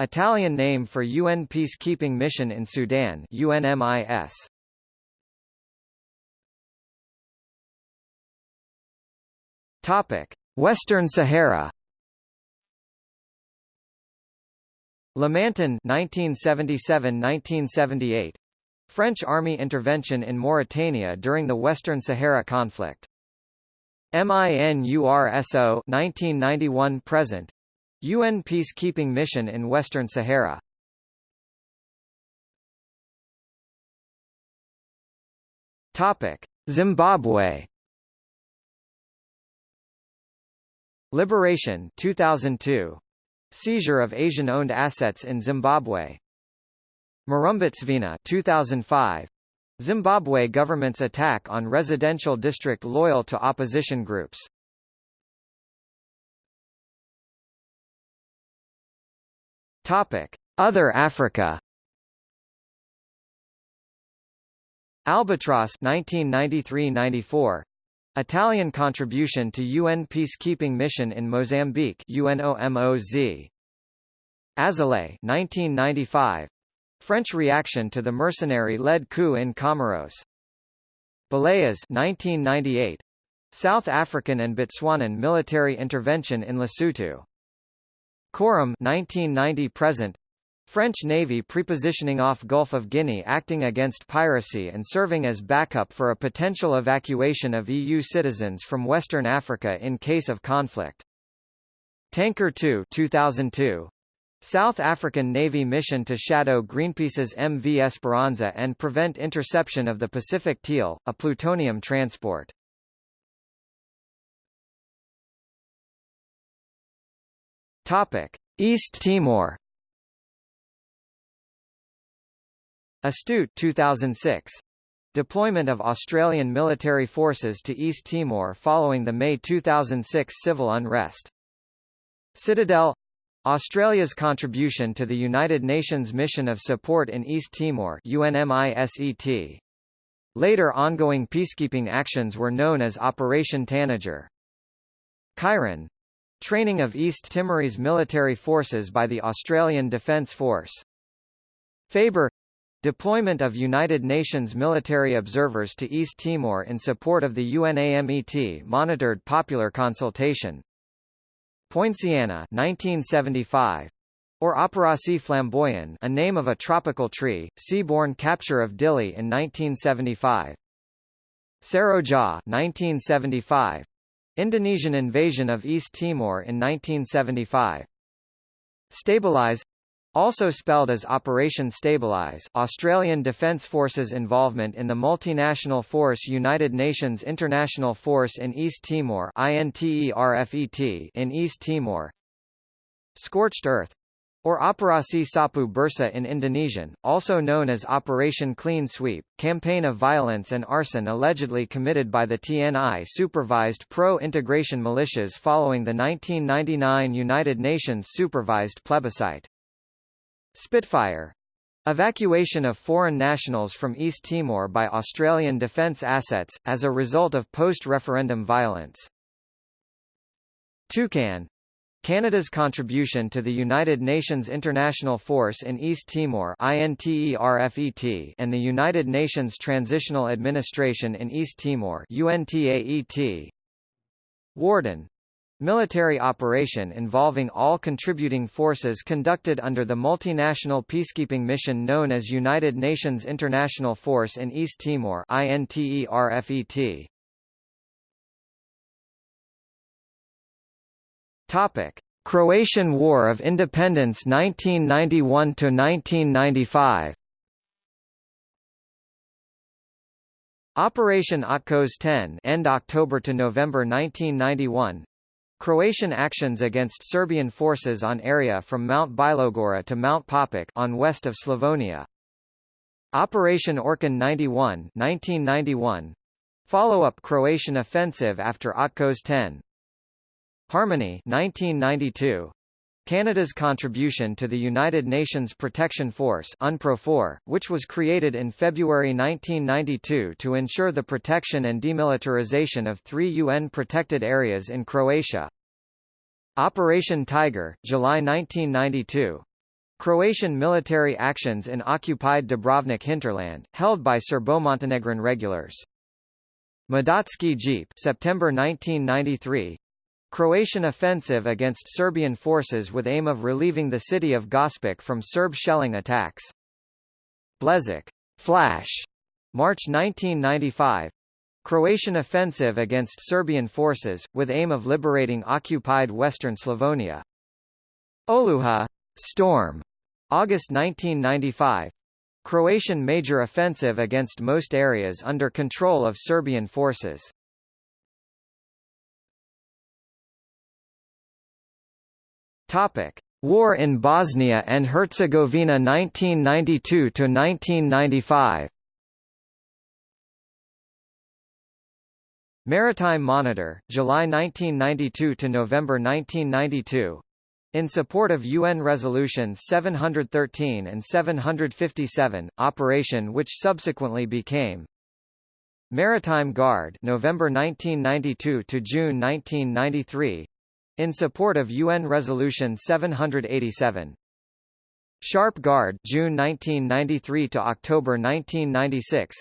Italian name for UN Peacekeeping Mission in Sudan UNMIS Topic Western Sahara. Lamantin 1977–1978 French army intervention in Mauritania during the Western Sahara conflict. MINURSO 1991 present UN peacekeeping mission in Western Sahara. Topic: Zimbabwe. Liberation 2002 Seizure of Asian-owned assets in Zimbabwe. Murambatsvina 2005. Zimbabwe government's attack on residential district loyal to opposition groups. Topic: Other Africa. Albatross 1993-94 Italian contribution to UN peacekeeping mission in Mozambique UNOMOZ. Azalea 1995. French reaction to the mercenary-led coup in Comoros. Boleas 1998. South African and Botswanan military intervention in Lesotho. Coram 1990 present French Navy prepositioning off Gulf of Guinea acting against piracy and serving as backup for a potential evacuation of EU citizens from Western Africa in case of conflict. Tanker 2 2002. South African Navy mission to shadow Greenpeace's MV Esperanza and prevent interception of the Pacific Teal, a plutonium transport. Topic: East Timor Astute 2006. Deployment of Australian military forces to East Timor following the May 2006 civil unrest. Citadel Australia's contribution to the United Nations Mission of Support in East Timor UNMISET. Later ongoing peacekeeping actions were known as Operation Tanager. Chiron Training of East Timorese military forces by the Australian Defence Force. Faber Deployment of United Nations military observers to East Timor in support of the UNAMET monitored popular consultation. Poinciana 1975 or Opération Flamboyant a name of a tropical tree, seaborne capture of Dili in 1975. Seroja 1975 Indonesian invasion of East Timor in 1975. Stabilize also spelled as Operation Stabilize Australian Defence Forces involvement in the multinational force United Nations International Force in East Timor INTERFET in East Timor Scorched Earth or Operasi Sapu Bersih in Indonesian, also known as Operation Clean Sweep, campaign of violence and arson allegedly committed by the TNI-supervised pro-integration militias following the 1999 United Nations-supervised plebiscite. Spitfire Evacuation of foreign nationals from East Timor by Australian defence assets, as a result of post-referendum violence. Toucan Canada's contribution to the United Nations International Force in East Timor and the United Nations Transitional Administration in East Timor. Warden Military operation involving all contributing forces conducted under the multinational peacekeeping mission known as United Nations International Force in East Timor INTERFET. Topic: Croatian War of Independence 1991 to 1995. Operation Otkos 10 end October to November 1991. Croatian actions against Serbian forces on area from Mount Bilogora to Mount Papuk on west of Slavonia. Operation Orkan 91 1991. Follow-up Croatian offensive after Otkos 10. Harmony 1992. Canada's contribution to the United Nations Protection Force UNPROFOR, which was created in February 1992 to ensure the protection and demilitarization of three UN-protected areas in Croatia. Operation Tiger, July 1992. Croatian military actions in occupied Dubrovnik hinterland, held by Serbo-Montenegrin regulars. Medatski Jeep September 1993, Croatian offensive against Serbian forces with aim of relieving the city of Gospic from Serb shelling attacks. Bljesak Flash, March 1995. Croatian offensive against Serbian forces, with aim of liberating occupied western Slavonia. Oluja. Storm, August 1995. Croatian major offensive against most areas under control of Serbian forces. Topic: War in Bosnia and Herzegovina 1992 to 1995. Maritime Monitor, July 1992 to November 1992. In support of UN Resolutions 713 and 757, operation which subsequently became Maritime Guard November 1992 to June 1993 in support of UN Resolution 787. Sharp Guard June 1993 to October 1996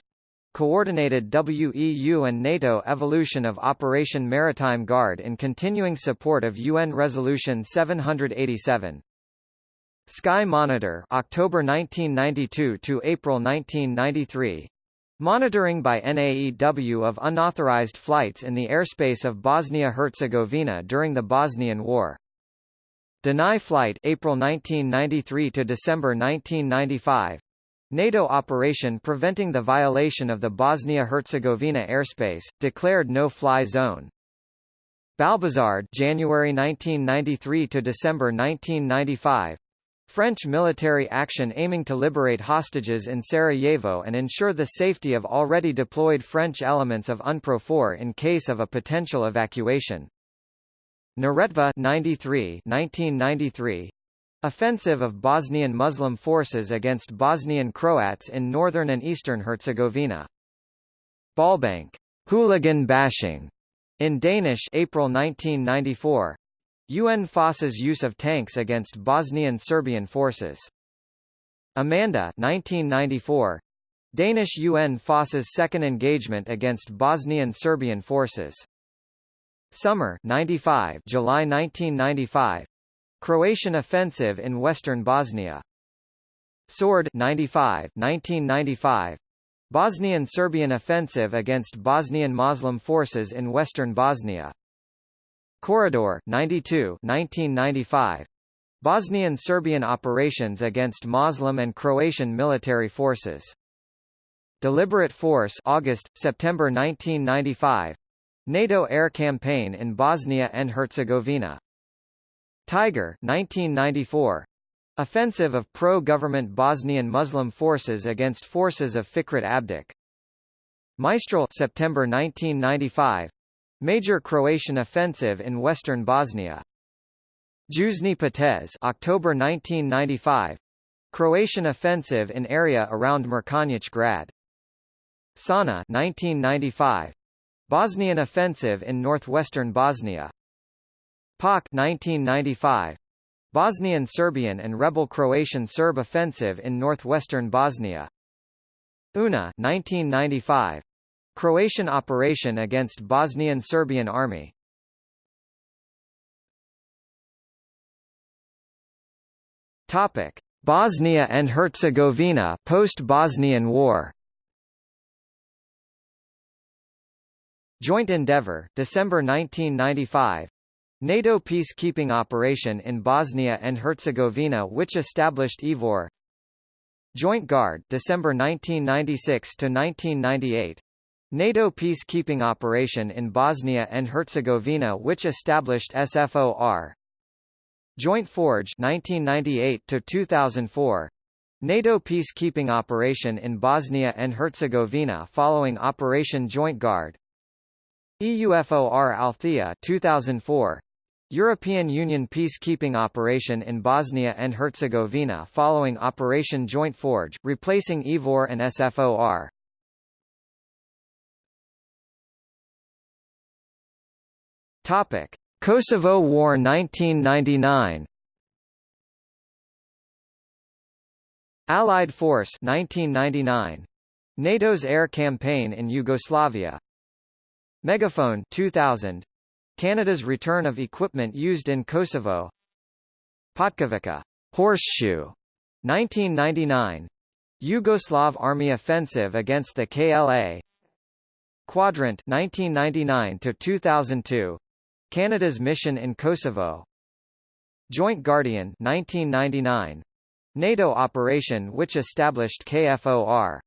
coordinated WEU and NATO evolution of Operation Maritime Guard in continuing support of UN Resolution 787. Sky Monitor October 1992 to April 1993 Monitoring by NAEW of unauthorized flights in the airspace of Bosnia-Herzegovina during the Bosnian War. Deny Flight April 1993 to December 1995. NATO operation preventing the violation of the Bosnia-Herzegovina airspace, declared no-fly zone. Balbuzard January 1993 to December 1995. French military action aiming to liberate hostages in Sarajevo and ensure the safety of already deployed French elements of UNPROFOR in case of a potential evacuation. Neretva 93 1993 Offensive of Bosnian Muslim forces against Bosnian Croats in northern and eastern Herzegovina. Bøllebank hooligan bashing in Danish April 1994 UN FOSS's use of tanks against Bosnian Serbian forces. Amanda 1994. Danish UN FOSS's second engagement against Bosnian Serbian forces. Summer 95 July 1995. Croatian offensive in western Bosnia. Sword 95 1995. Bosnian Serbian offensive against Bosnian Muslim forces in western Bosnia. Corridor 92 1995 Bosnian Serbian operations against Muslim and Croatian military forces. Deliberate Force August September 1995 NATO air campaign in Bosnia and Herzegovina. Tiger 1994 Offensive of pro-government Bosnian Muslim forces against forces of Fikret Abdic. Mistral September 1995 Major Croatian offensive in western Bosnia. Južni potez October 1995. Croatian offensive in area around Mrkonjić Grad. Sana 1995. Bosnian offensive in northwestern Bosnia. Pauk 1995 Bosnian Serbian and rebel Croatian Serb offensive in northwestern Bosnia UNA 1995 Croatian operation against Bosnian Serbian army. Topic Bosnia and Herzegovina post-Bosnian War. Joint Endeavour, December 1995 NATO peacekeeping operation in Bosnia and Herzegovina which established IFOR Joint Guard, December 1996 to 1998 NATO peacekeeping operation in Bosnia and Herzegovina which established SFOR Joint Forge 1998 to 2004 NATO peacekeeping operation in Bosnia and Herzegovina following Operation Joint Guard. EUFOR Althea 2004 European Union peacekeeping operation in Bosnia and Herzegovina following Operation Joint Forge, replacing EVOR and SFOR. Topic: Kosovo War 1999. Allied Force 1999. NATO's air campaign in Yugoslavia. Megaphone 2000. Canada's return of equipment used in Kosovo. Potkovica horseshoe 1999. Yugoslav army offensive against the KLA. Quadrant 1999 to 2002. Canada's mission in Kosovo. Joint Guardian 1999. NATO operation which established KFOR.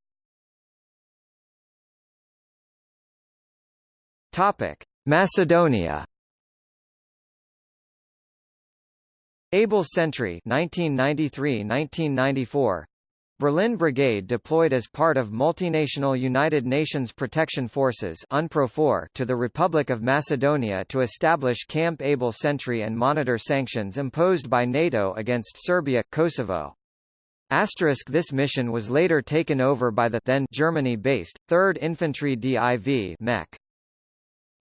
Topic: Macedonia. Able Sentry 1993-1994 Berlin Brigade deployed as part of multinational United Nations Protection Forces to the Republic of Macedonia to establish Camp Able Sentry and monitor sanctions imposed by NATO against Serbia, Kosovo. Asterisk this mission was later taken over by the then Germany-based 3rd Infantry DIV MEC.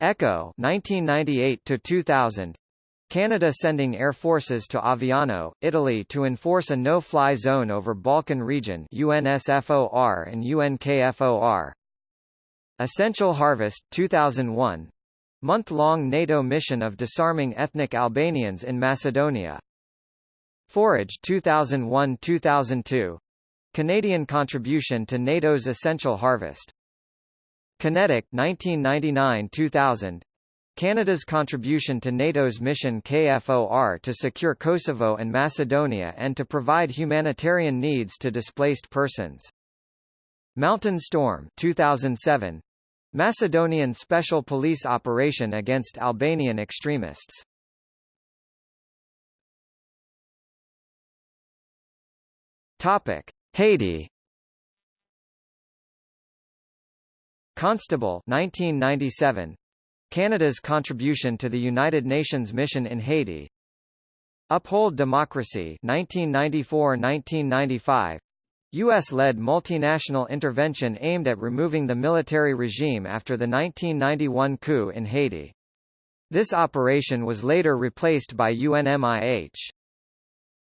Echo 1998 to 2000 Canada sending air forces to Aviano, Italy to enforce a no-fly zone over Balkan region UNSFOR and UNKFOR. Essential Harvest 2001 month-long NATO mission of disarming ethnic Albanians in Macedonia. Forage 2001-2002 Canadian contribution to NATO's Essential Harvest Kinetic 1999-2000 Canada's contribution to NATO's mission KFOR to secure Kosovo and Macedonia and to provide humanitarian needs to displaced persons. Mountain Storm 2007 Macedonian special police operation against Albanian extremists. Topic: Haiti Constable 1997 Canada's contribution to the United Nations mission in Haiti Uphold Democracy 1994-1995 U.S.-led multinational intervention aimed at removing the military regime after the 1991 coup in Haiti. This operation was later replaced by UNMIH.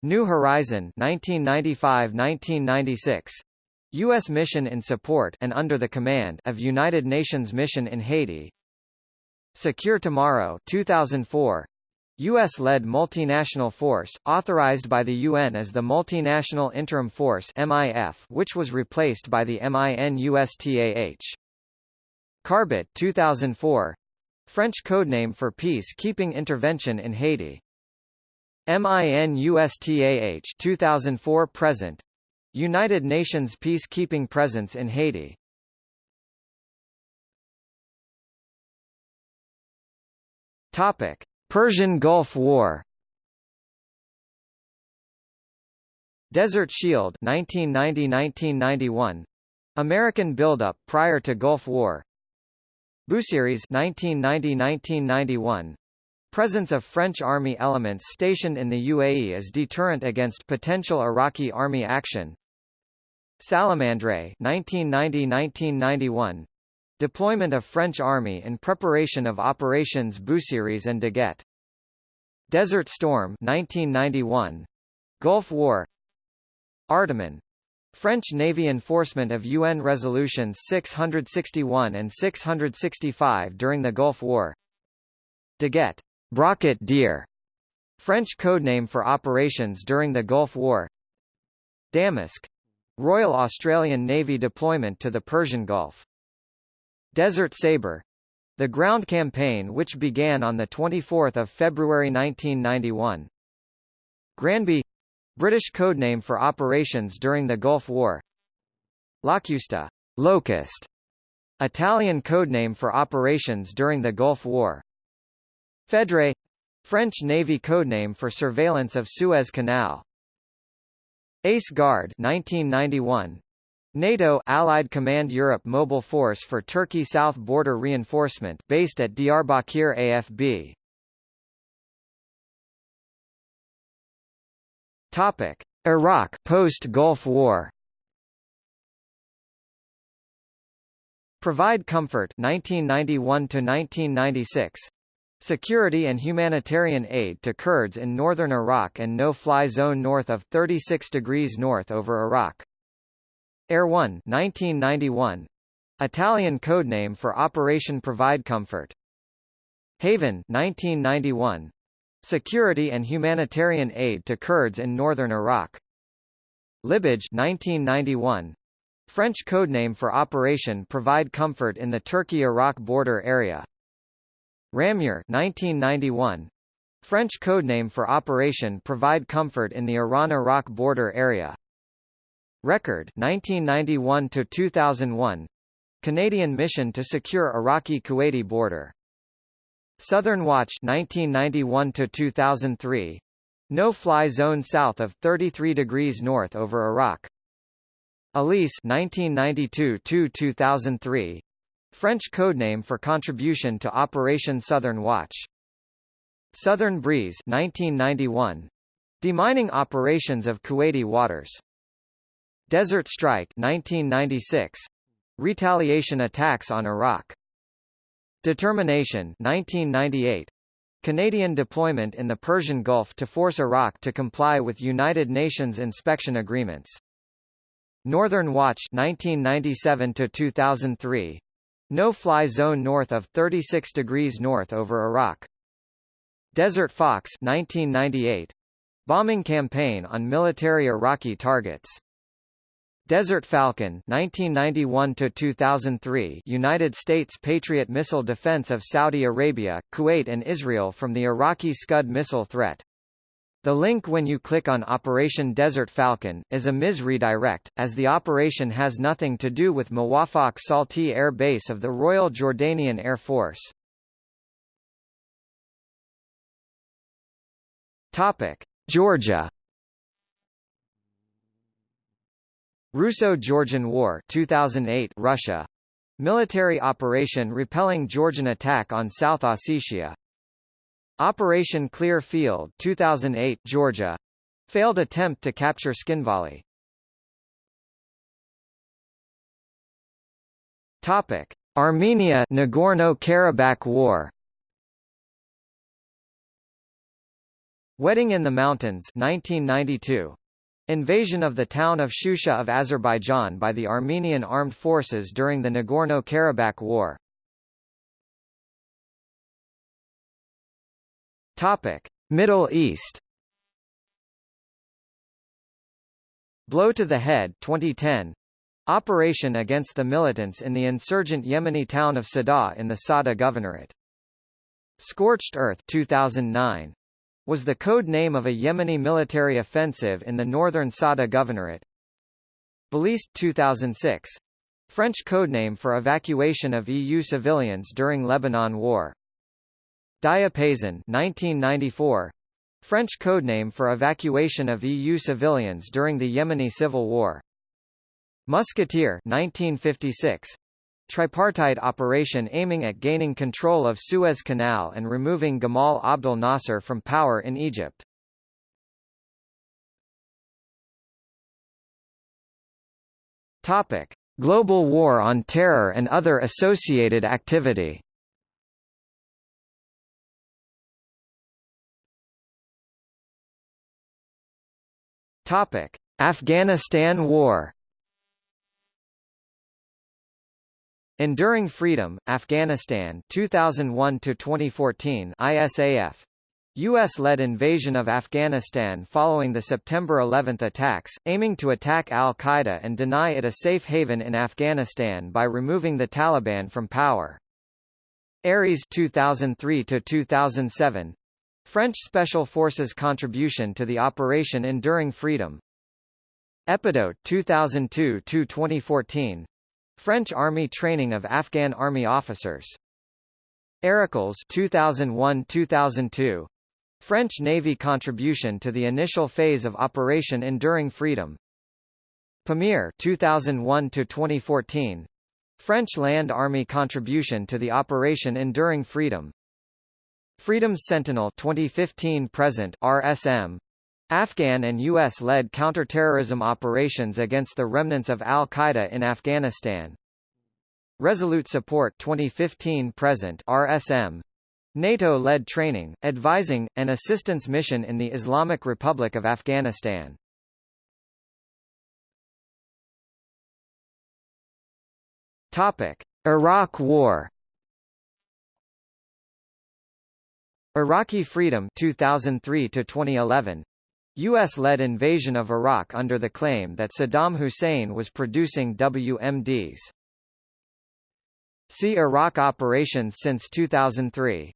New Horizon 1995-1996 U.S. mission in support and under the command of United Nations Mission in Haiti. Secure Tomorrow 2004. U.S.-led multinational force, authorized by the UN as the Multinational Interim Force MIF, which was replaced by the MINUSTAH. Carbet 2004. French codename for peace-keeping intervention in Haiti. MINUSTAH 2004 present United Nations peacekeeping presence in Haiti Topic: Persian Gulf War. Desert Shield 1990-1991 American buildup prior to Gulf War. Busiris 1990-1991 Presence of French army elements stationed in the UAE as deterrent against potential Iraqi army action. Salamandre 1990-1991 Deployment of French army in preparation of operations Busiris and Daguet. Desert Storm 1991 Gulf War. Artemis French Navy enforcement of UN resolutions 661 and 665 during the Gulf War. Daguet. Brocket Deer. French codename for operations during the Gulf War. Damask Royal Australian Navy deployment to the Persian Gulf Desert Sabre the ground campaign which began on 24 February 1991. Granby British codename for operations during the Gulf War. Locusta Locust Italian codename for operations during the Gulf War. Fedre French Navy codename for surveillance of Suez Canal. Ace Guard 1991 NATO Allied Command Europe Mobile Force for Turkey South Border Reinforcement based at Diyarbakir AFB. Topic: Iraq post-Gulf War. Provide Comfort 1991 to 1996. Security and humanitarian aid to Kurds in northern Iraq and no-fly zone north of 36 degrees north over Iraq. Airone 1991. Italian codename for Operation Provide Comfort. Haven 1991. Security and humanitarian aid to Kurds in northern Iraq. Libage 1991. French codename for Operation Provide Comfort in the Turkey-Iraq border area. Ramure 1991. French codename for Operation Provide Comfort in the Iran-Iraq border area. Record 1991 to 2001 Canadian mission to secure Iraqi-Kuwaiti border Southern Watch 1991 to 2003 no-fly zone south of 33 degrees north over Iraq. Alysse 1992 to 2003 French codename for contribution to Operation Southern Watch. Southern Breeze 1991 Demining operations of Kuwaiti waters. Desert Strike 1996 Retaliation attacks on Iraq Determination 1998 Canadian deployment in the Persian Gulf to force Iraq to comply with United Nations inspection agreements. Northern Watch 1997 to 2003 No-fly zone north of 36 degrees north over Iraq. Desert Fox 1998 Bombing campaign on military Iraqi targets. Desert Falcon 1991 to 2003 United States Patriot missile defense of Saudi Arabia, Kuwait and Israel from the Iraqi Scud missile threat. The link when you click on Operation Desert Falcon, is a MIS redirect, as the operation has nothing to do with Muwafaq Salti Air Base of the Royal Jordanian Air Force. Topic. Georgia Russo-Georgian War 2008 Russia. Military operation repelling Georgian attack on South Ossetia. Operation Clear Field 2008 Georgia. Failed attempt to capture Tskhinvali Topic. Armenia Nagorno-Karabakh War. Wedding in the Mountains 1992 Invasion of the town of Shusha of Azerbaijan by the Armenian armed forces during the Nagorno-Karabakh War. Topic: Middle East. Blow to the Head 2010. Operation against the militants in the insurgent Yemeni town of Sada in the Sada Governorate. Scorched Earth 2009 was the code name of a Yemeni military offensive in the northern Sada Governorate. Baliste 2006. French codename for evacuation of EU civilians during Lebanon War. Diapason 1994. French codename for evacuation of EU civilians during the Yemeni Civil War. Musketeer 1956 tripartite operation aiming at gaining control of Suez Canal and removing Gamal Abdel Nasser from power in Egypt. Topic: Global War on Terror and other associated activity. Topic: Afghanistan War. Enduring Freedom, Afghanistan 2001 to 2014 ISAF U.S.-led invasion of Afghanistan following the September 11 attacks, aiming to attack al-Qaeda and deny it a safe haven in Afghanistan by removing the Taliban from power. Ares 2003–2007 French Special Forces contribution to the Operation Enduring Freedom Epidote 2002–2014 French Army training of Afghan Army officers Heracles 2001–2002 French Navy contribution to the initial phase of Operation Enduring Freedom. Pamir 2001 to 2014. French Land Army contribution to the Operation Enduring Freedom. Freedom's Sentinel 2015 present RSM Afghan and U.S.-led counterterrorism operations against the remnants of al-Qaeda in Afghanistan. Resolute Support 2015 present RSM NATO-led training, advising, and assistance mission in the Islamic Republic of Afghanistan. Topic: Iraq War. Iraqi Freedom 2003 to 2011. US-led invasion of Iraq under the claim that Saddam Hussein was producing WMDs. See Iraq operations since 2003.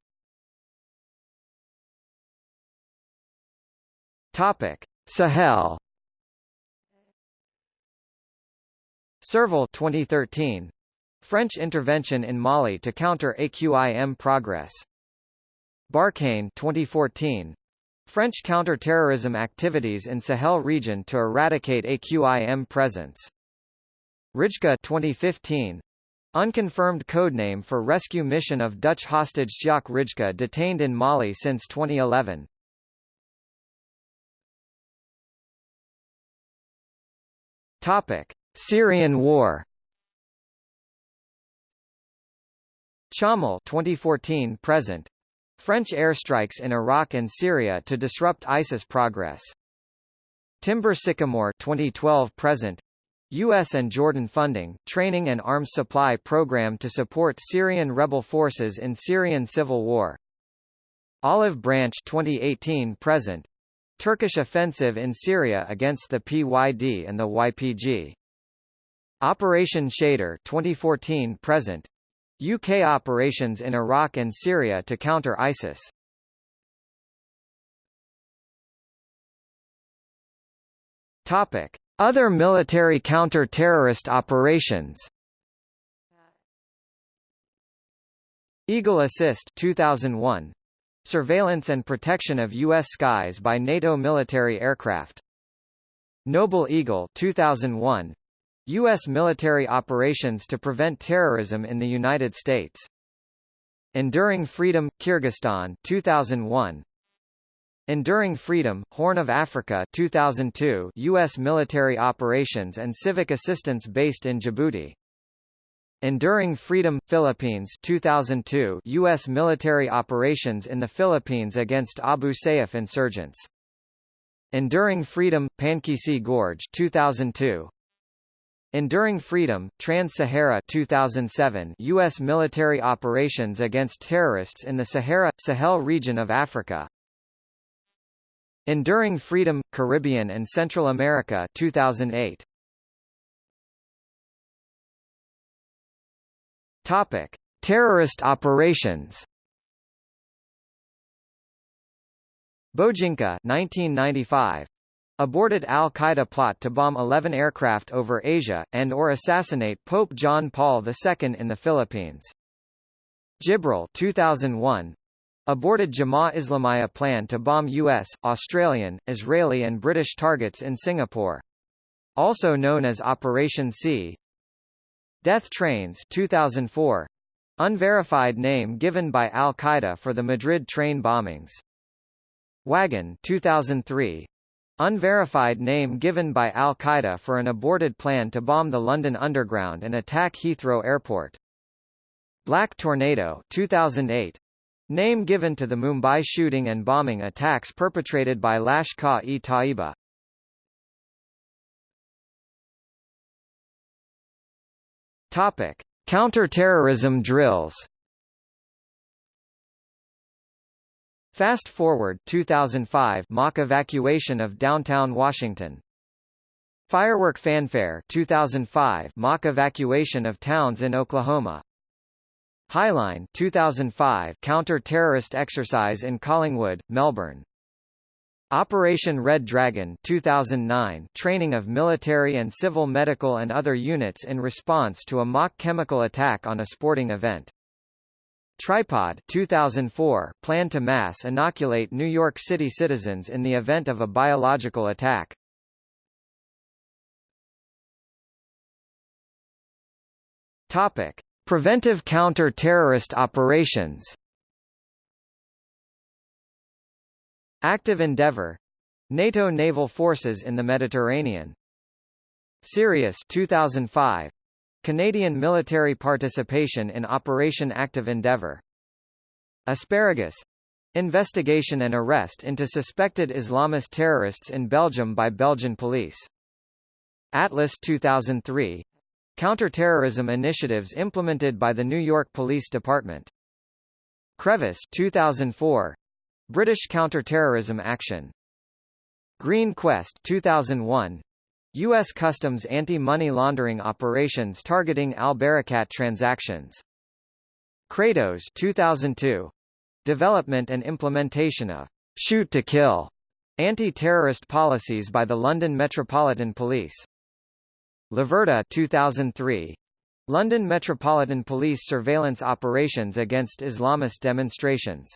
Topic: Sahel. Serval 2013. French intervention in Mali to counter AQIM progress. Barkhane 2014. French counter-terrorism activities in Sahel region to eradicate AQIM presence. Rijka 2015. Unconfirmed codename for rescue mission of Dutch hostage Sjaak Rijke detained in Mali since 2011. Topic: Syrian War. Chammal 2014 present. French airstrikes in Iraq and Syria to disrupt ISIS progress. Timber Sycamore 2012 present. U.S. and Jordan funding, training and arms supply program to support Syrian rebel forces in Syrian civil war. Olive Branch 2018 present. Turkish offensive in Syria against the PYD and the YPG. Operation Shader 2014 present. UK operations in Iraq and Syria to counter ISIS. Topic: Other military counter-terrorist operations. Eagle Assist 2001 Surveillance and protection of U.S. skies by NATO military aircraft. Noble Eagle 2001. U.S. military operations to prevent terrorism in the United States. Enduring Freedom – Kyrgyzstan 2001. Enduring Freedom – Horn of Africa 2002 U.S. military operations and civic assistance based in Djibouti. Enduring Freedom – Philippines 2002 U.S. military operations in the Philippines against Abu Sayyaf insurgents. Enduring Freedom – Pankisi Gorge 2002 Enduring Freedom – Trans-Sahara 2007 U.S. military operations against terrorists in the Sahara – Sahel region of Africa. Enduring Freedom – Caribbean and Central America 2008 Topic: Terrorist operations. Bojinka 1995 aborted al-Qaeda plot to bomb 11 aircraft over Asia, and or assassinate Pope John Paul II in the Philippines. Jibril 2001. Aborted Jamaah Islamiyah plan to bomb U.S., Australian, Israeli and British targets in Singapore. Also known as Operation C, Death Trains 2004. Unverified name given by Al-Qaeda for the Madrid train bombings. Wagon 2003. Unverified name given by Al-Qaeda for an aborted plan to bomb the London Underground and attack Heathrow Airport. Black Tornado 2008. Name given to the Mumbai shooting and bombing attacks perpetrated by Lashkar-e-Taiba. Topic: Counter-terrorism drills Fast Forward 2005 mock evacuation of downtown Washington. Firework Fanfare 2005 mock evacuation of towns in Oklahoma. Highline 2005 counter-terrorist exercise in Collingwood, Melbourne. Operation Red Dragon 2009 training of military and civil medical and other units in response to a mock chemical attack on a sporting event. Tripod 2004 plan to mass inoculate New York City citizens in the event of a biological attack. Topic: Preventive counter-terrorist operations. Active Endeavour NATO naval forces in the Mediterranean. Sirius 2005 Canadian military participation in Operation Active Endeavour. Asparagus Investigation and arrest into suspected Islamist terrorists in Belgium by Belgian police. Atlas 2003 Counterterrorism initiatives implemented by the New York Police Department. Crevice 2004 British counterterrorism action. Green Quest 2001 U.S. Customs anti-money laundering operations targeting al-Barakat transactions. Kratos 2002. Development and implementation of shoot to kill anti-terrorist policies by the London Metropolitan Police. Laverta 2003. London Metropolitan Police surveillance operations against Islamist demonstrations.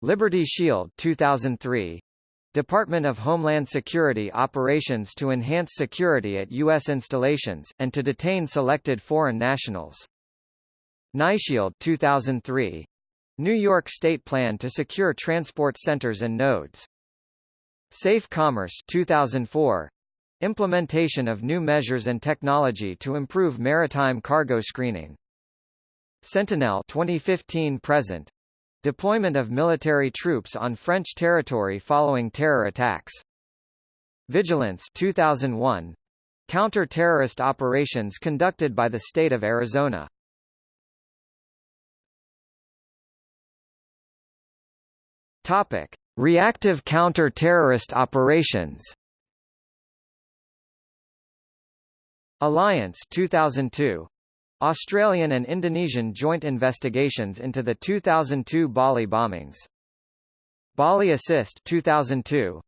Liberty Shield 2003. Department of Homeland Security operations to enhance security at U.S. installations, and to detain selected foreign nationals. NYShield 2003. New York State plan to secure transport centers and nodes. Safe Commerce 2004. Implementation of new measures and technology to improve maritime cargo screening. Sentinel 2015 present Deployment of military troops on French territory following terror attacks. Vigilance 2001. Counter-terrorist operations conducted by the state of Arizona. Topic: Reactive counter-terrorist operations. Alliance 2002 Australian and Indonesian joint investigations into the 2002 Bali bombings. Bali Assist 2002.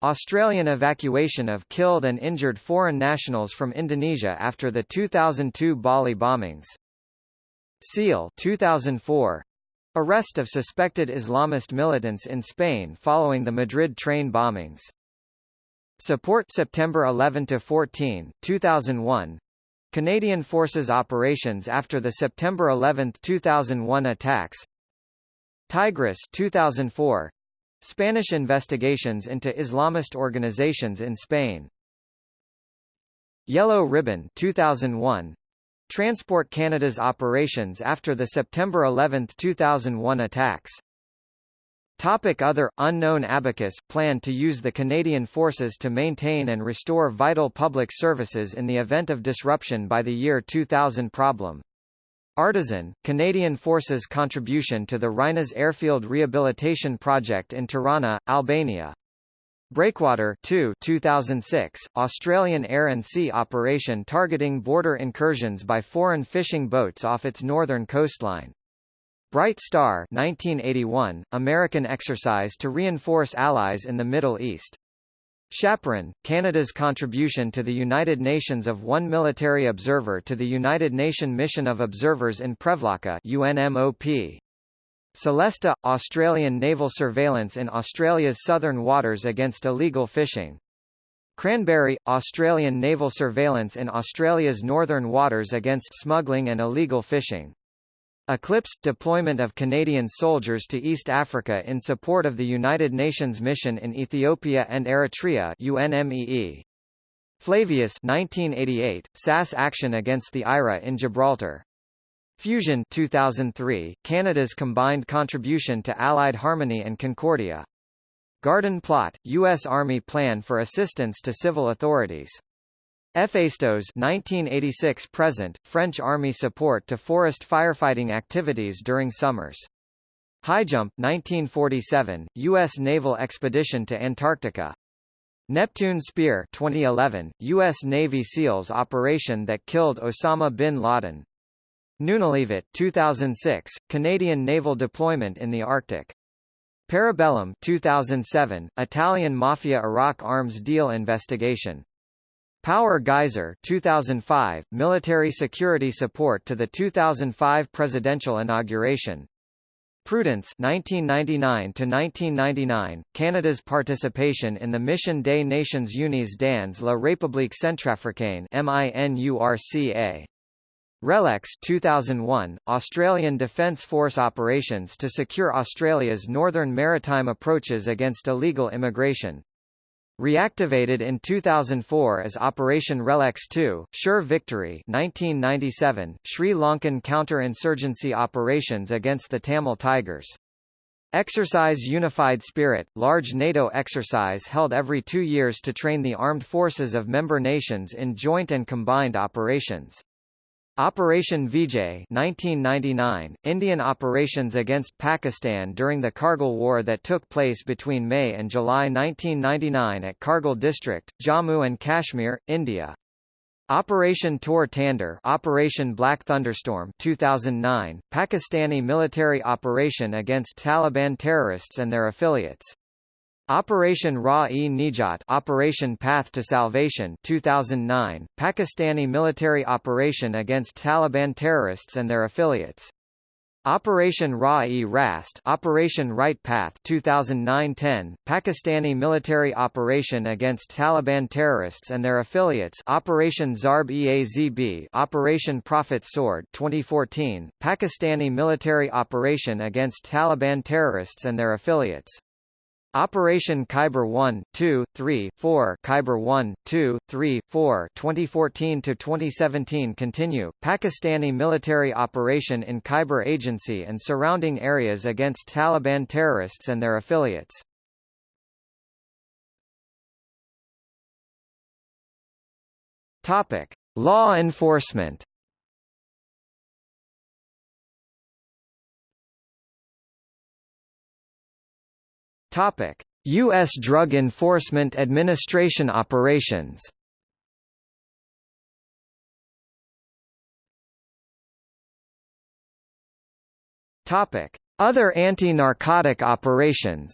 Australian evacuation of killed and injured foreign nationals from Indonesia after the 2002 Bali bombings. SEAL 2004. Arrest of suspected Islamist militants in Spain following the Madrid train bombings. Support September 11 to 14, 2001. Canadian Forces operations after the September 11, 2001 attacks. Tigris 2004 Spanish investigations into Islamist organizations in Spain. Yellow Ribbon 2001 Transport Canada's operations after the September 11, 2001 attacks Topic Other, unknown Abacus planned to use the Canadian forces to maintain and restore vital public services in the event of disruption by the year 2000 problem. Artisan, Canadian Forces contribution to the Rinas Airfield Rehabilitation Project in Tirana, Albania. Breakwater 2 2006, Australian air and sea operation targeting border incursions by foreign fishing boats off its northern coastline. Bright Star 1981, American exercise to reinforce allies in the Middle East. Chaperon, Canada's contribution to the United Nations of one military observer to the United Nation Mission of Observers in Prevlaka UNMOP. Celesta, Australian naval surveillance in Australia's southern waters against illegal fishing. Cranberry, Australian naval surveillance in Australia's northern waters against smuggling and illegal fishing. Eclipse – deployment of Canadian soldiers to East Africa in support of the United Nations mission in Ethiopia and Eritrea UNMEE. Flavius 1988, SAS action against the IRA in Gibraltar. Fusion 2003, Canada's combined contribution to Allied Harmony and Concordia. Garden Plot, U.S. Army plan for assistance to civil authorities. Héphaïstos 1986 present French Army support to forest firefighting activities during summers. Highjump 1947 US naval expedition to Antarctica. Neptune Spear 2011 US Navy SEALs operation that killed Osama bin Laden. Nunalivut 2006 Canadian naval deployment in the Arctic. Parabellum 2007 Italian Mafia Iraq arms deal investigation. Power Geyser 2005 military security support to the 2005 presidential inauguration. Prudence 1999 to 1999 Canada's participation in the Mission des Nations Unies dans la République Centrafricaine MINURCA RELEX 2001 Australian Defence Force operations to secure Australia's northern maritime approaches against illegal immigration Reactivated in 2004 as Operation RELEX 2, Sure Victory 1997, Sri Lankan counter-insurgency operations against the Tamil Tigers. Exercise Unified Spirit, large NATO exercise held every two years to train the armed forces of member nations in joint and combined operations. Operation Vijay 1999, Indian operations against Pakistan during the Kargil War that took place between May and July 1999 at Kargil district, Jammu and Kashmir, India. Operation Tor Tander Operation Black Thunderstorm 2009, Pakistani military operation against Taliban terrorists and their affiliates. Operation Ra-e-Nijat Operation Path to Salvation 2009, Pakistani military operation against Taliban terrorists and their affiliates. Operation Ra-e-Rast Operation Right Path 2009-10, Pakistani military operation against Taliban terrorists and their affiliates Operation Zarb-e-Azb Operation Prophet Sword 2014, Pakistani military operation against Taliban terrorists and their affiliates. Operation Khyber 1, 2, 3, 4 Khyber 1, 2, 3, 4 2014-2017 continue, Pakistani military operation in Khyber Agency and surrounding areas against Taliban terrorists and their affiliates. Topic. Law enforcement Topic: U.S. Drug Enforcement Administration operations. Topic: Other anti-narcotic operations.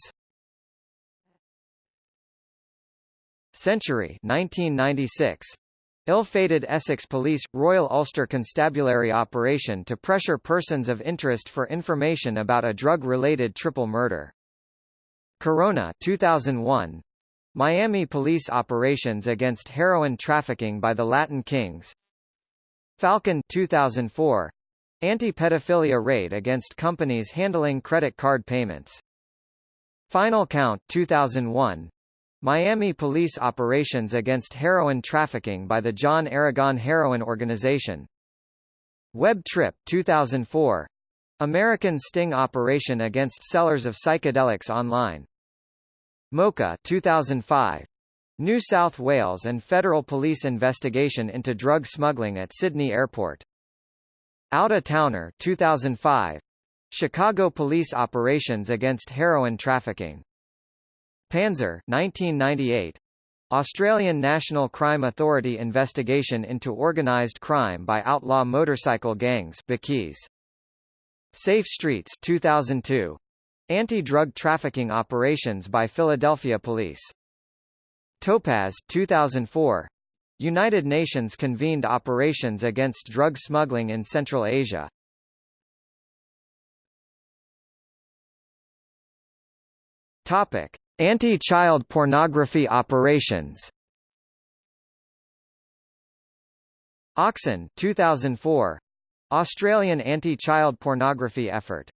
Century 1996 Ill-fated Essex Police – Royal Ulster Constabulary operation to pressure persons of interest for information about a drug-related triple murder. Corona 2001 Miami police operations against heroin trafficking by the Latin Kings. Falcon 2004 Anti-pedophilia raid against companies handling credit card payments. Final Count 2001 Miami police operations against heroin trafficking by the John Aragon Heroin Organization. Web Trip 2004 American sting operation against sellers of psychedelics online. Mocha 2005. New South Wales and federal police investigation into drug smuggling at Sydney Airport. Outa Towner 2005. Chicago police operations against heroin trafficking. Panzer 1998. Australian National Crime Authority investigation into organised crime by outlaw motorcycle gangs Bikis. Safe Streets 2002. Anti-drug trafficking operations by Philadelphia Police. Topaz 2004. United Nations convened operations against drug smuggling in Central Asia. Topic: Anti-child pornography operations. Oxen 2004. Australian anti-child pornography effort.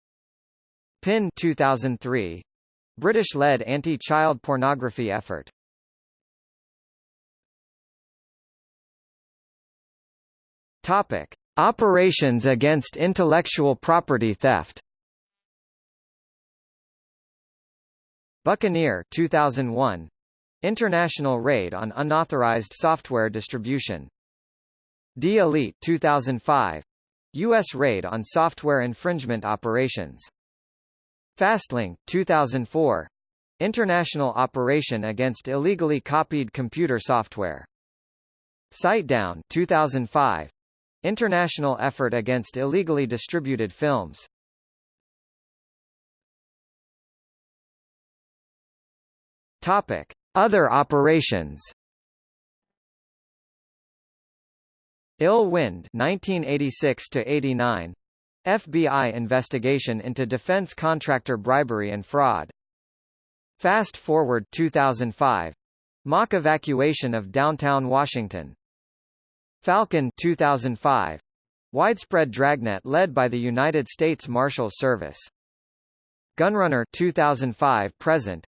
PIN 2003. British-led anti-child pornography effort. Topic: Operations against intellectual property theft. Buccaneer 2001. International Raid on Unauthorized Software Distribution. D-Elite 2005. U.S. Raid on Software Infringement Operations. Fastlink 2004. International Operation Against Illegally Copied Computer Software. Site Down 2005. International Effort Against Illegally Distributed Films. Topic: Other operations. Ill Wind 1986 to 89 FBI investigation into defense contractor bribery and fraud. Fast Forward 2005 mock evacuation of downtown Washington. Falcon 2005 widespread dragnet led by the United States Marshals Service. Gunrunner 2005 present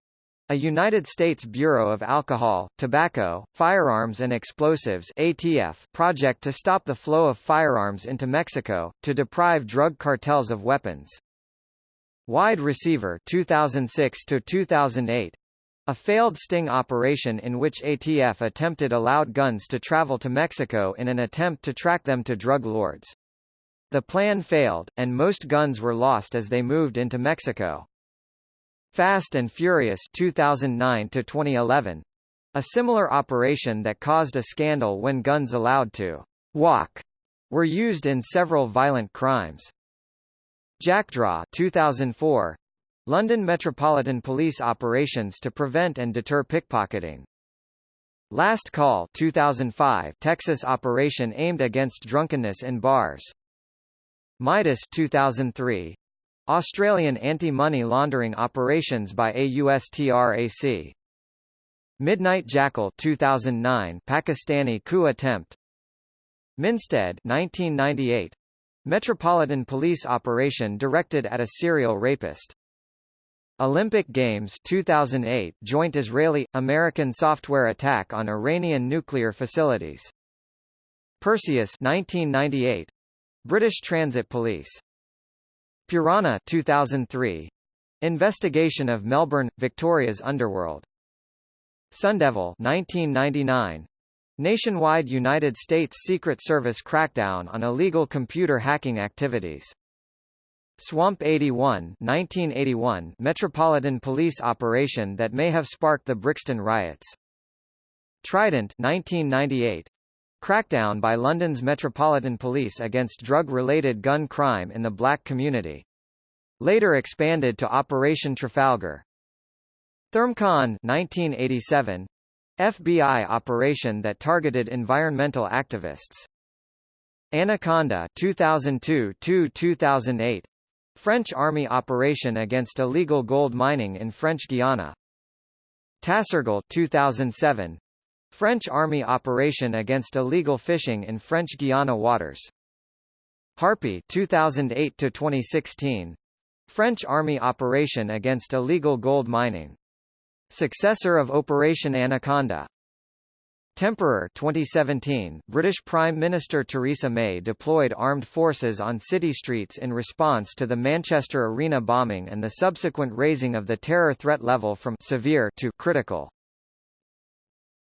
a United States Bureau of Alcohol, Tobacco, Firearms and Explosives ATF project to stop the flow of firearms into Mexico, to deprive drug cartels of weapons. Wide Receiver 2006 to 2008 a failed sting operation in which ATF attempted allowed guns to travel to Mexico in an attempt to track them to drug lords. The plan failed, and most guns were lost as they moved into Mexico. Fast and Furious 2009 to 2011 a similar operation that caused a scandal when guns allowed to walk were used in several violent crimes. Jackdaw 2004 London Metropolitan Police operations to prevent and deter pickpocketing. Last Call 2005 Texas operation aimed against drunkenness in bars. Midas 2003 Australian anti-money laundering operations by AUSTRAC. Midnight Jackal 2009 Pakistani coup attempt. Minstead 1998 Metropolitan Police operation directed at a serial rapist. Olympic Games 2008 joint Israeli-American software attack on Iranian nuclear facilities. Perseus 1998 British Transit Police Purana 2003. Investigation of Melbourne, Victoria's underworld. Sundevil 1999. Nationwide United States Secret Service crackdown on illegal computer hacking activities. Swamp 81 1981 Metropolitan Police operation that may have sparked the Brixton riots. Trident 1998 Crackdown by London's Metropolitan Police against drug-related gun crime in the black community. Later expanded to Operation Trafalgar. ThermCon 1987. FBI operation that targeted environmental activists. Anaconda 2002-2008. French Army operation against illegal gold mining in French Guiana. Tassergal 2007. French Army operation against illegal fishing in French Guiana waters. Harpie 2008 to 2016. French Army operation against illegal gold mining. Successor of Operation Anaconda. Temperer 2017 British Prime Minister Theresa May deployed armed forces on city streets in response to the Manchester Arena bombing and the subsequent raising of the terror threat level from severe to critical.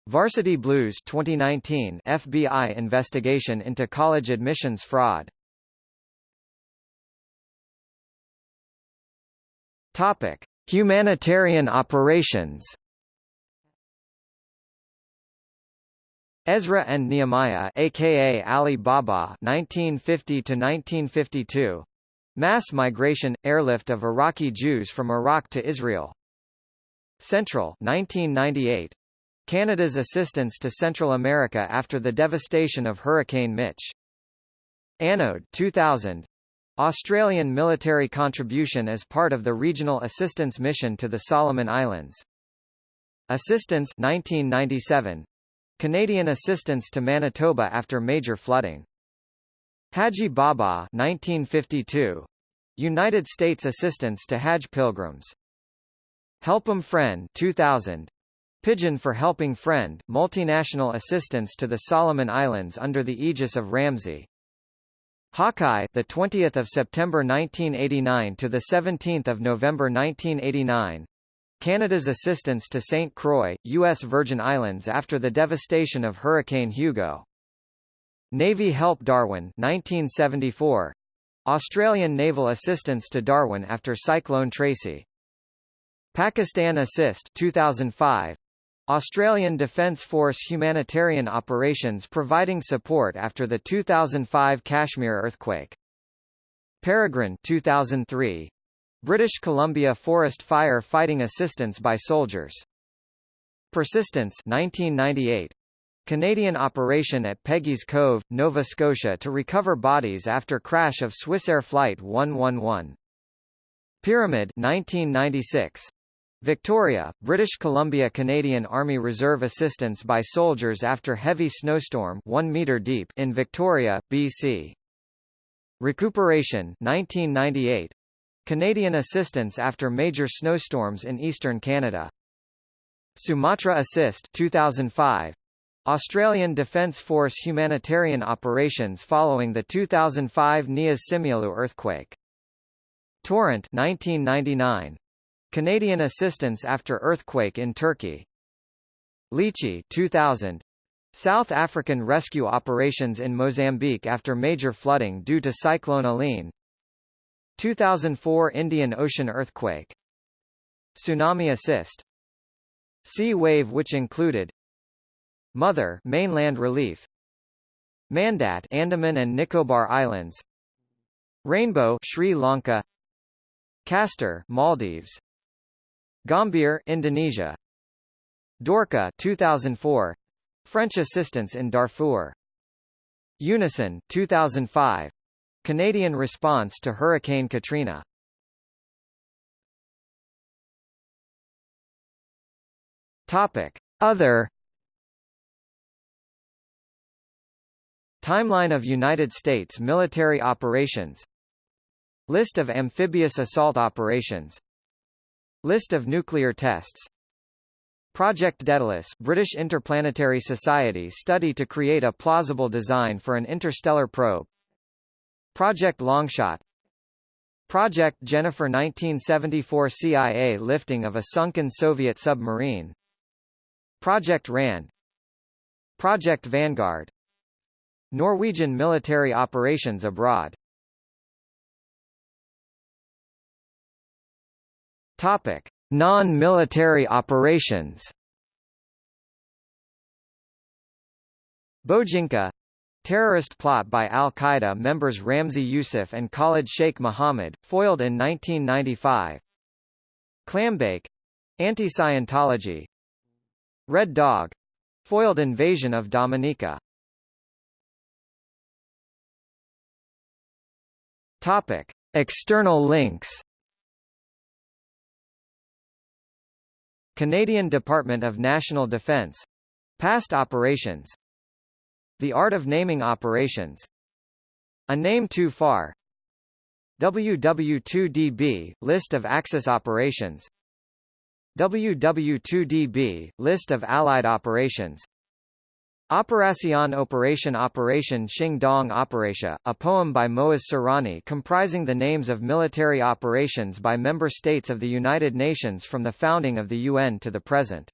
Varsity Blues 2019 FBI investigation into college admissions fraud. Topic: Humanitarian operations. Ezra and Nehemiah aka Ali Baba 1950 to 1952 Mass migration airlift of Iraqi Jews from Iraq to Israel Central 1998 Canada's assistance to Central America after the devastation of Hurricane Mitch. Anode 2000. Australian military contribution as part of the Regional Assistance Mission to the Solomon Islands. Assistance 1997. Canadian assistance to Manitoba after major flooding. Haji Baba 1952. United States assistance to Hajj pilgrims. Help'em Friend 2000. Pidgin for Helping Friend, multinational assistance to the Solomon Islands under the aegis of RAMSI. Hawkeye, the 20th of September 1989 to the 17th of November 1989. Canada's assistance to St. Croix, U.S. Virgin Islands after the devastation of Hurricane Hugo. Navy help Darwin 1974. Australian naval assistance to Darwin after Cyclone Tracy. Pakistan Assist 2005. Australian Defence Force humanitarian operations providing support after the 2005 Kashmir earthquake. Peregrine 2003. British Columbia forest fire fighting assistance by soldiers. Persistence 1998. Canadian operation at Peggy's Cove, Nova Scotia to recover bodies after crash of Swissair Flight 111. Pyramid 1996. Victoria, British Columbia Canadian Army Reserve assistance by soldiers after heavy snowstorm 1 meter deep in Victoria, BC. Recuperation 1998. Canadian assistance after major snowstorms in eastern Canada. Sumatra Assist 2005. Australian Defence Force humanitarian operations following the 2005 Nias Simeulue earthquake. Torrent 1999. Canadian assistance after earthquake in Turkey. Lichi 2000. South African rescue operations in Mozambique after major flooding due to Cyclone Eline. 2004 Indian Ocean earthquake. Tsunami assist. Sea wave which included Mother mainland relief Mandat Andaman and Nicobar Islands Rainbow Sri Lanka Castor Maldives Gambhir Indonesia. Dorca 2004 French assistance in Darfur. Unison 2005 Canadian response to Hurricane Katrina. Topic. Other Timeline of United States military operations. List of amphibious assault operations List of nuclear tests. Project Daedalus British Interplanetary Society study to create a plausible design for an interstellar probe. Project Longshot. Project Jennifer 1974 CIA lifting of a sunken Soviet submarine. Project RAND. Project Vanguard. Norwegian military operations abroad Topic: Non-military operations. Bojinka terrorist plot by al-Qaeda members Ramzi Youssef and Khalid Sheikh Mohammed, foiled in 1995. Clambake anti-Scientology. Red Dog foiled invasion of Dominica. Topic: External links. Canadian Department of National Defence. Past operations. The art of naming operations. A name too far. WW2DB list of Axis operations. WW2DB list of Allied operations. Operación Operation Operation Xing Dong Operatia, a poem by Moaz Surani comprising the names of military operations by member states of the United Nations from the founding of the UN to the present.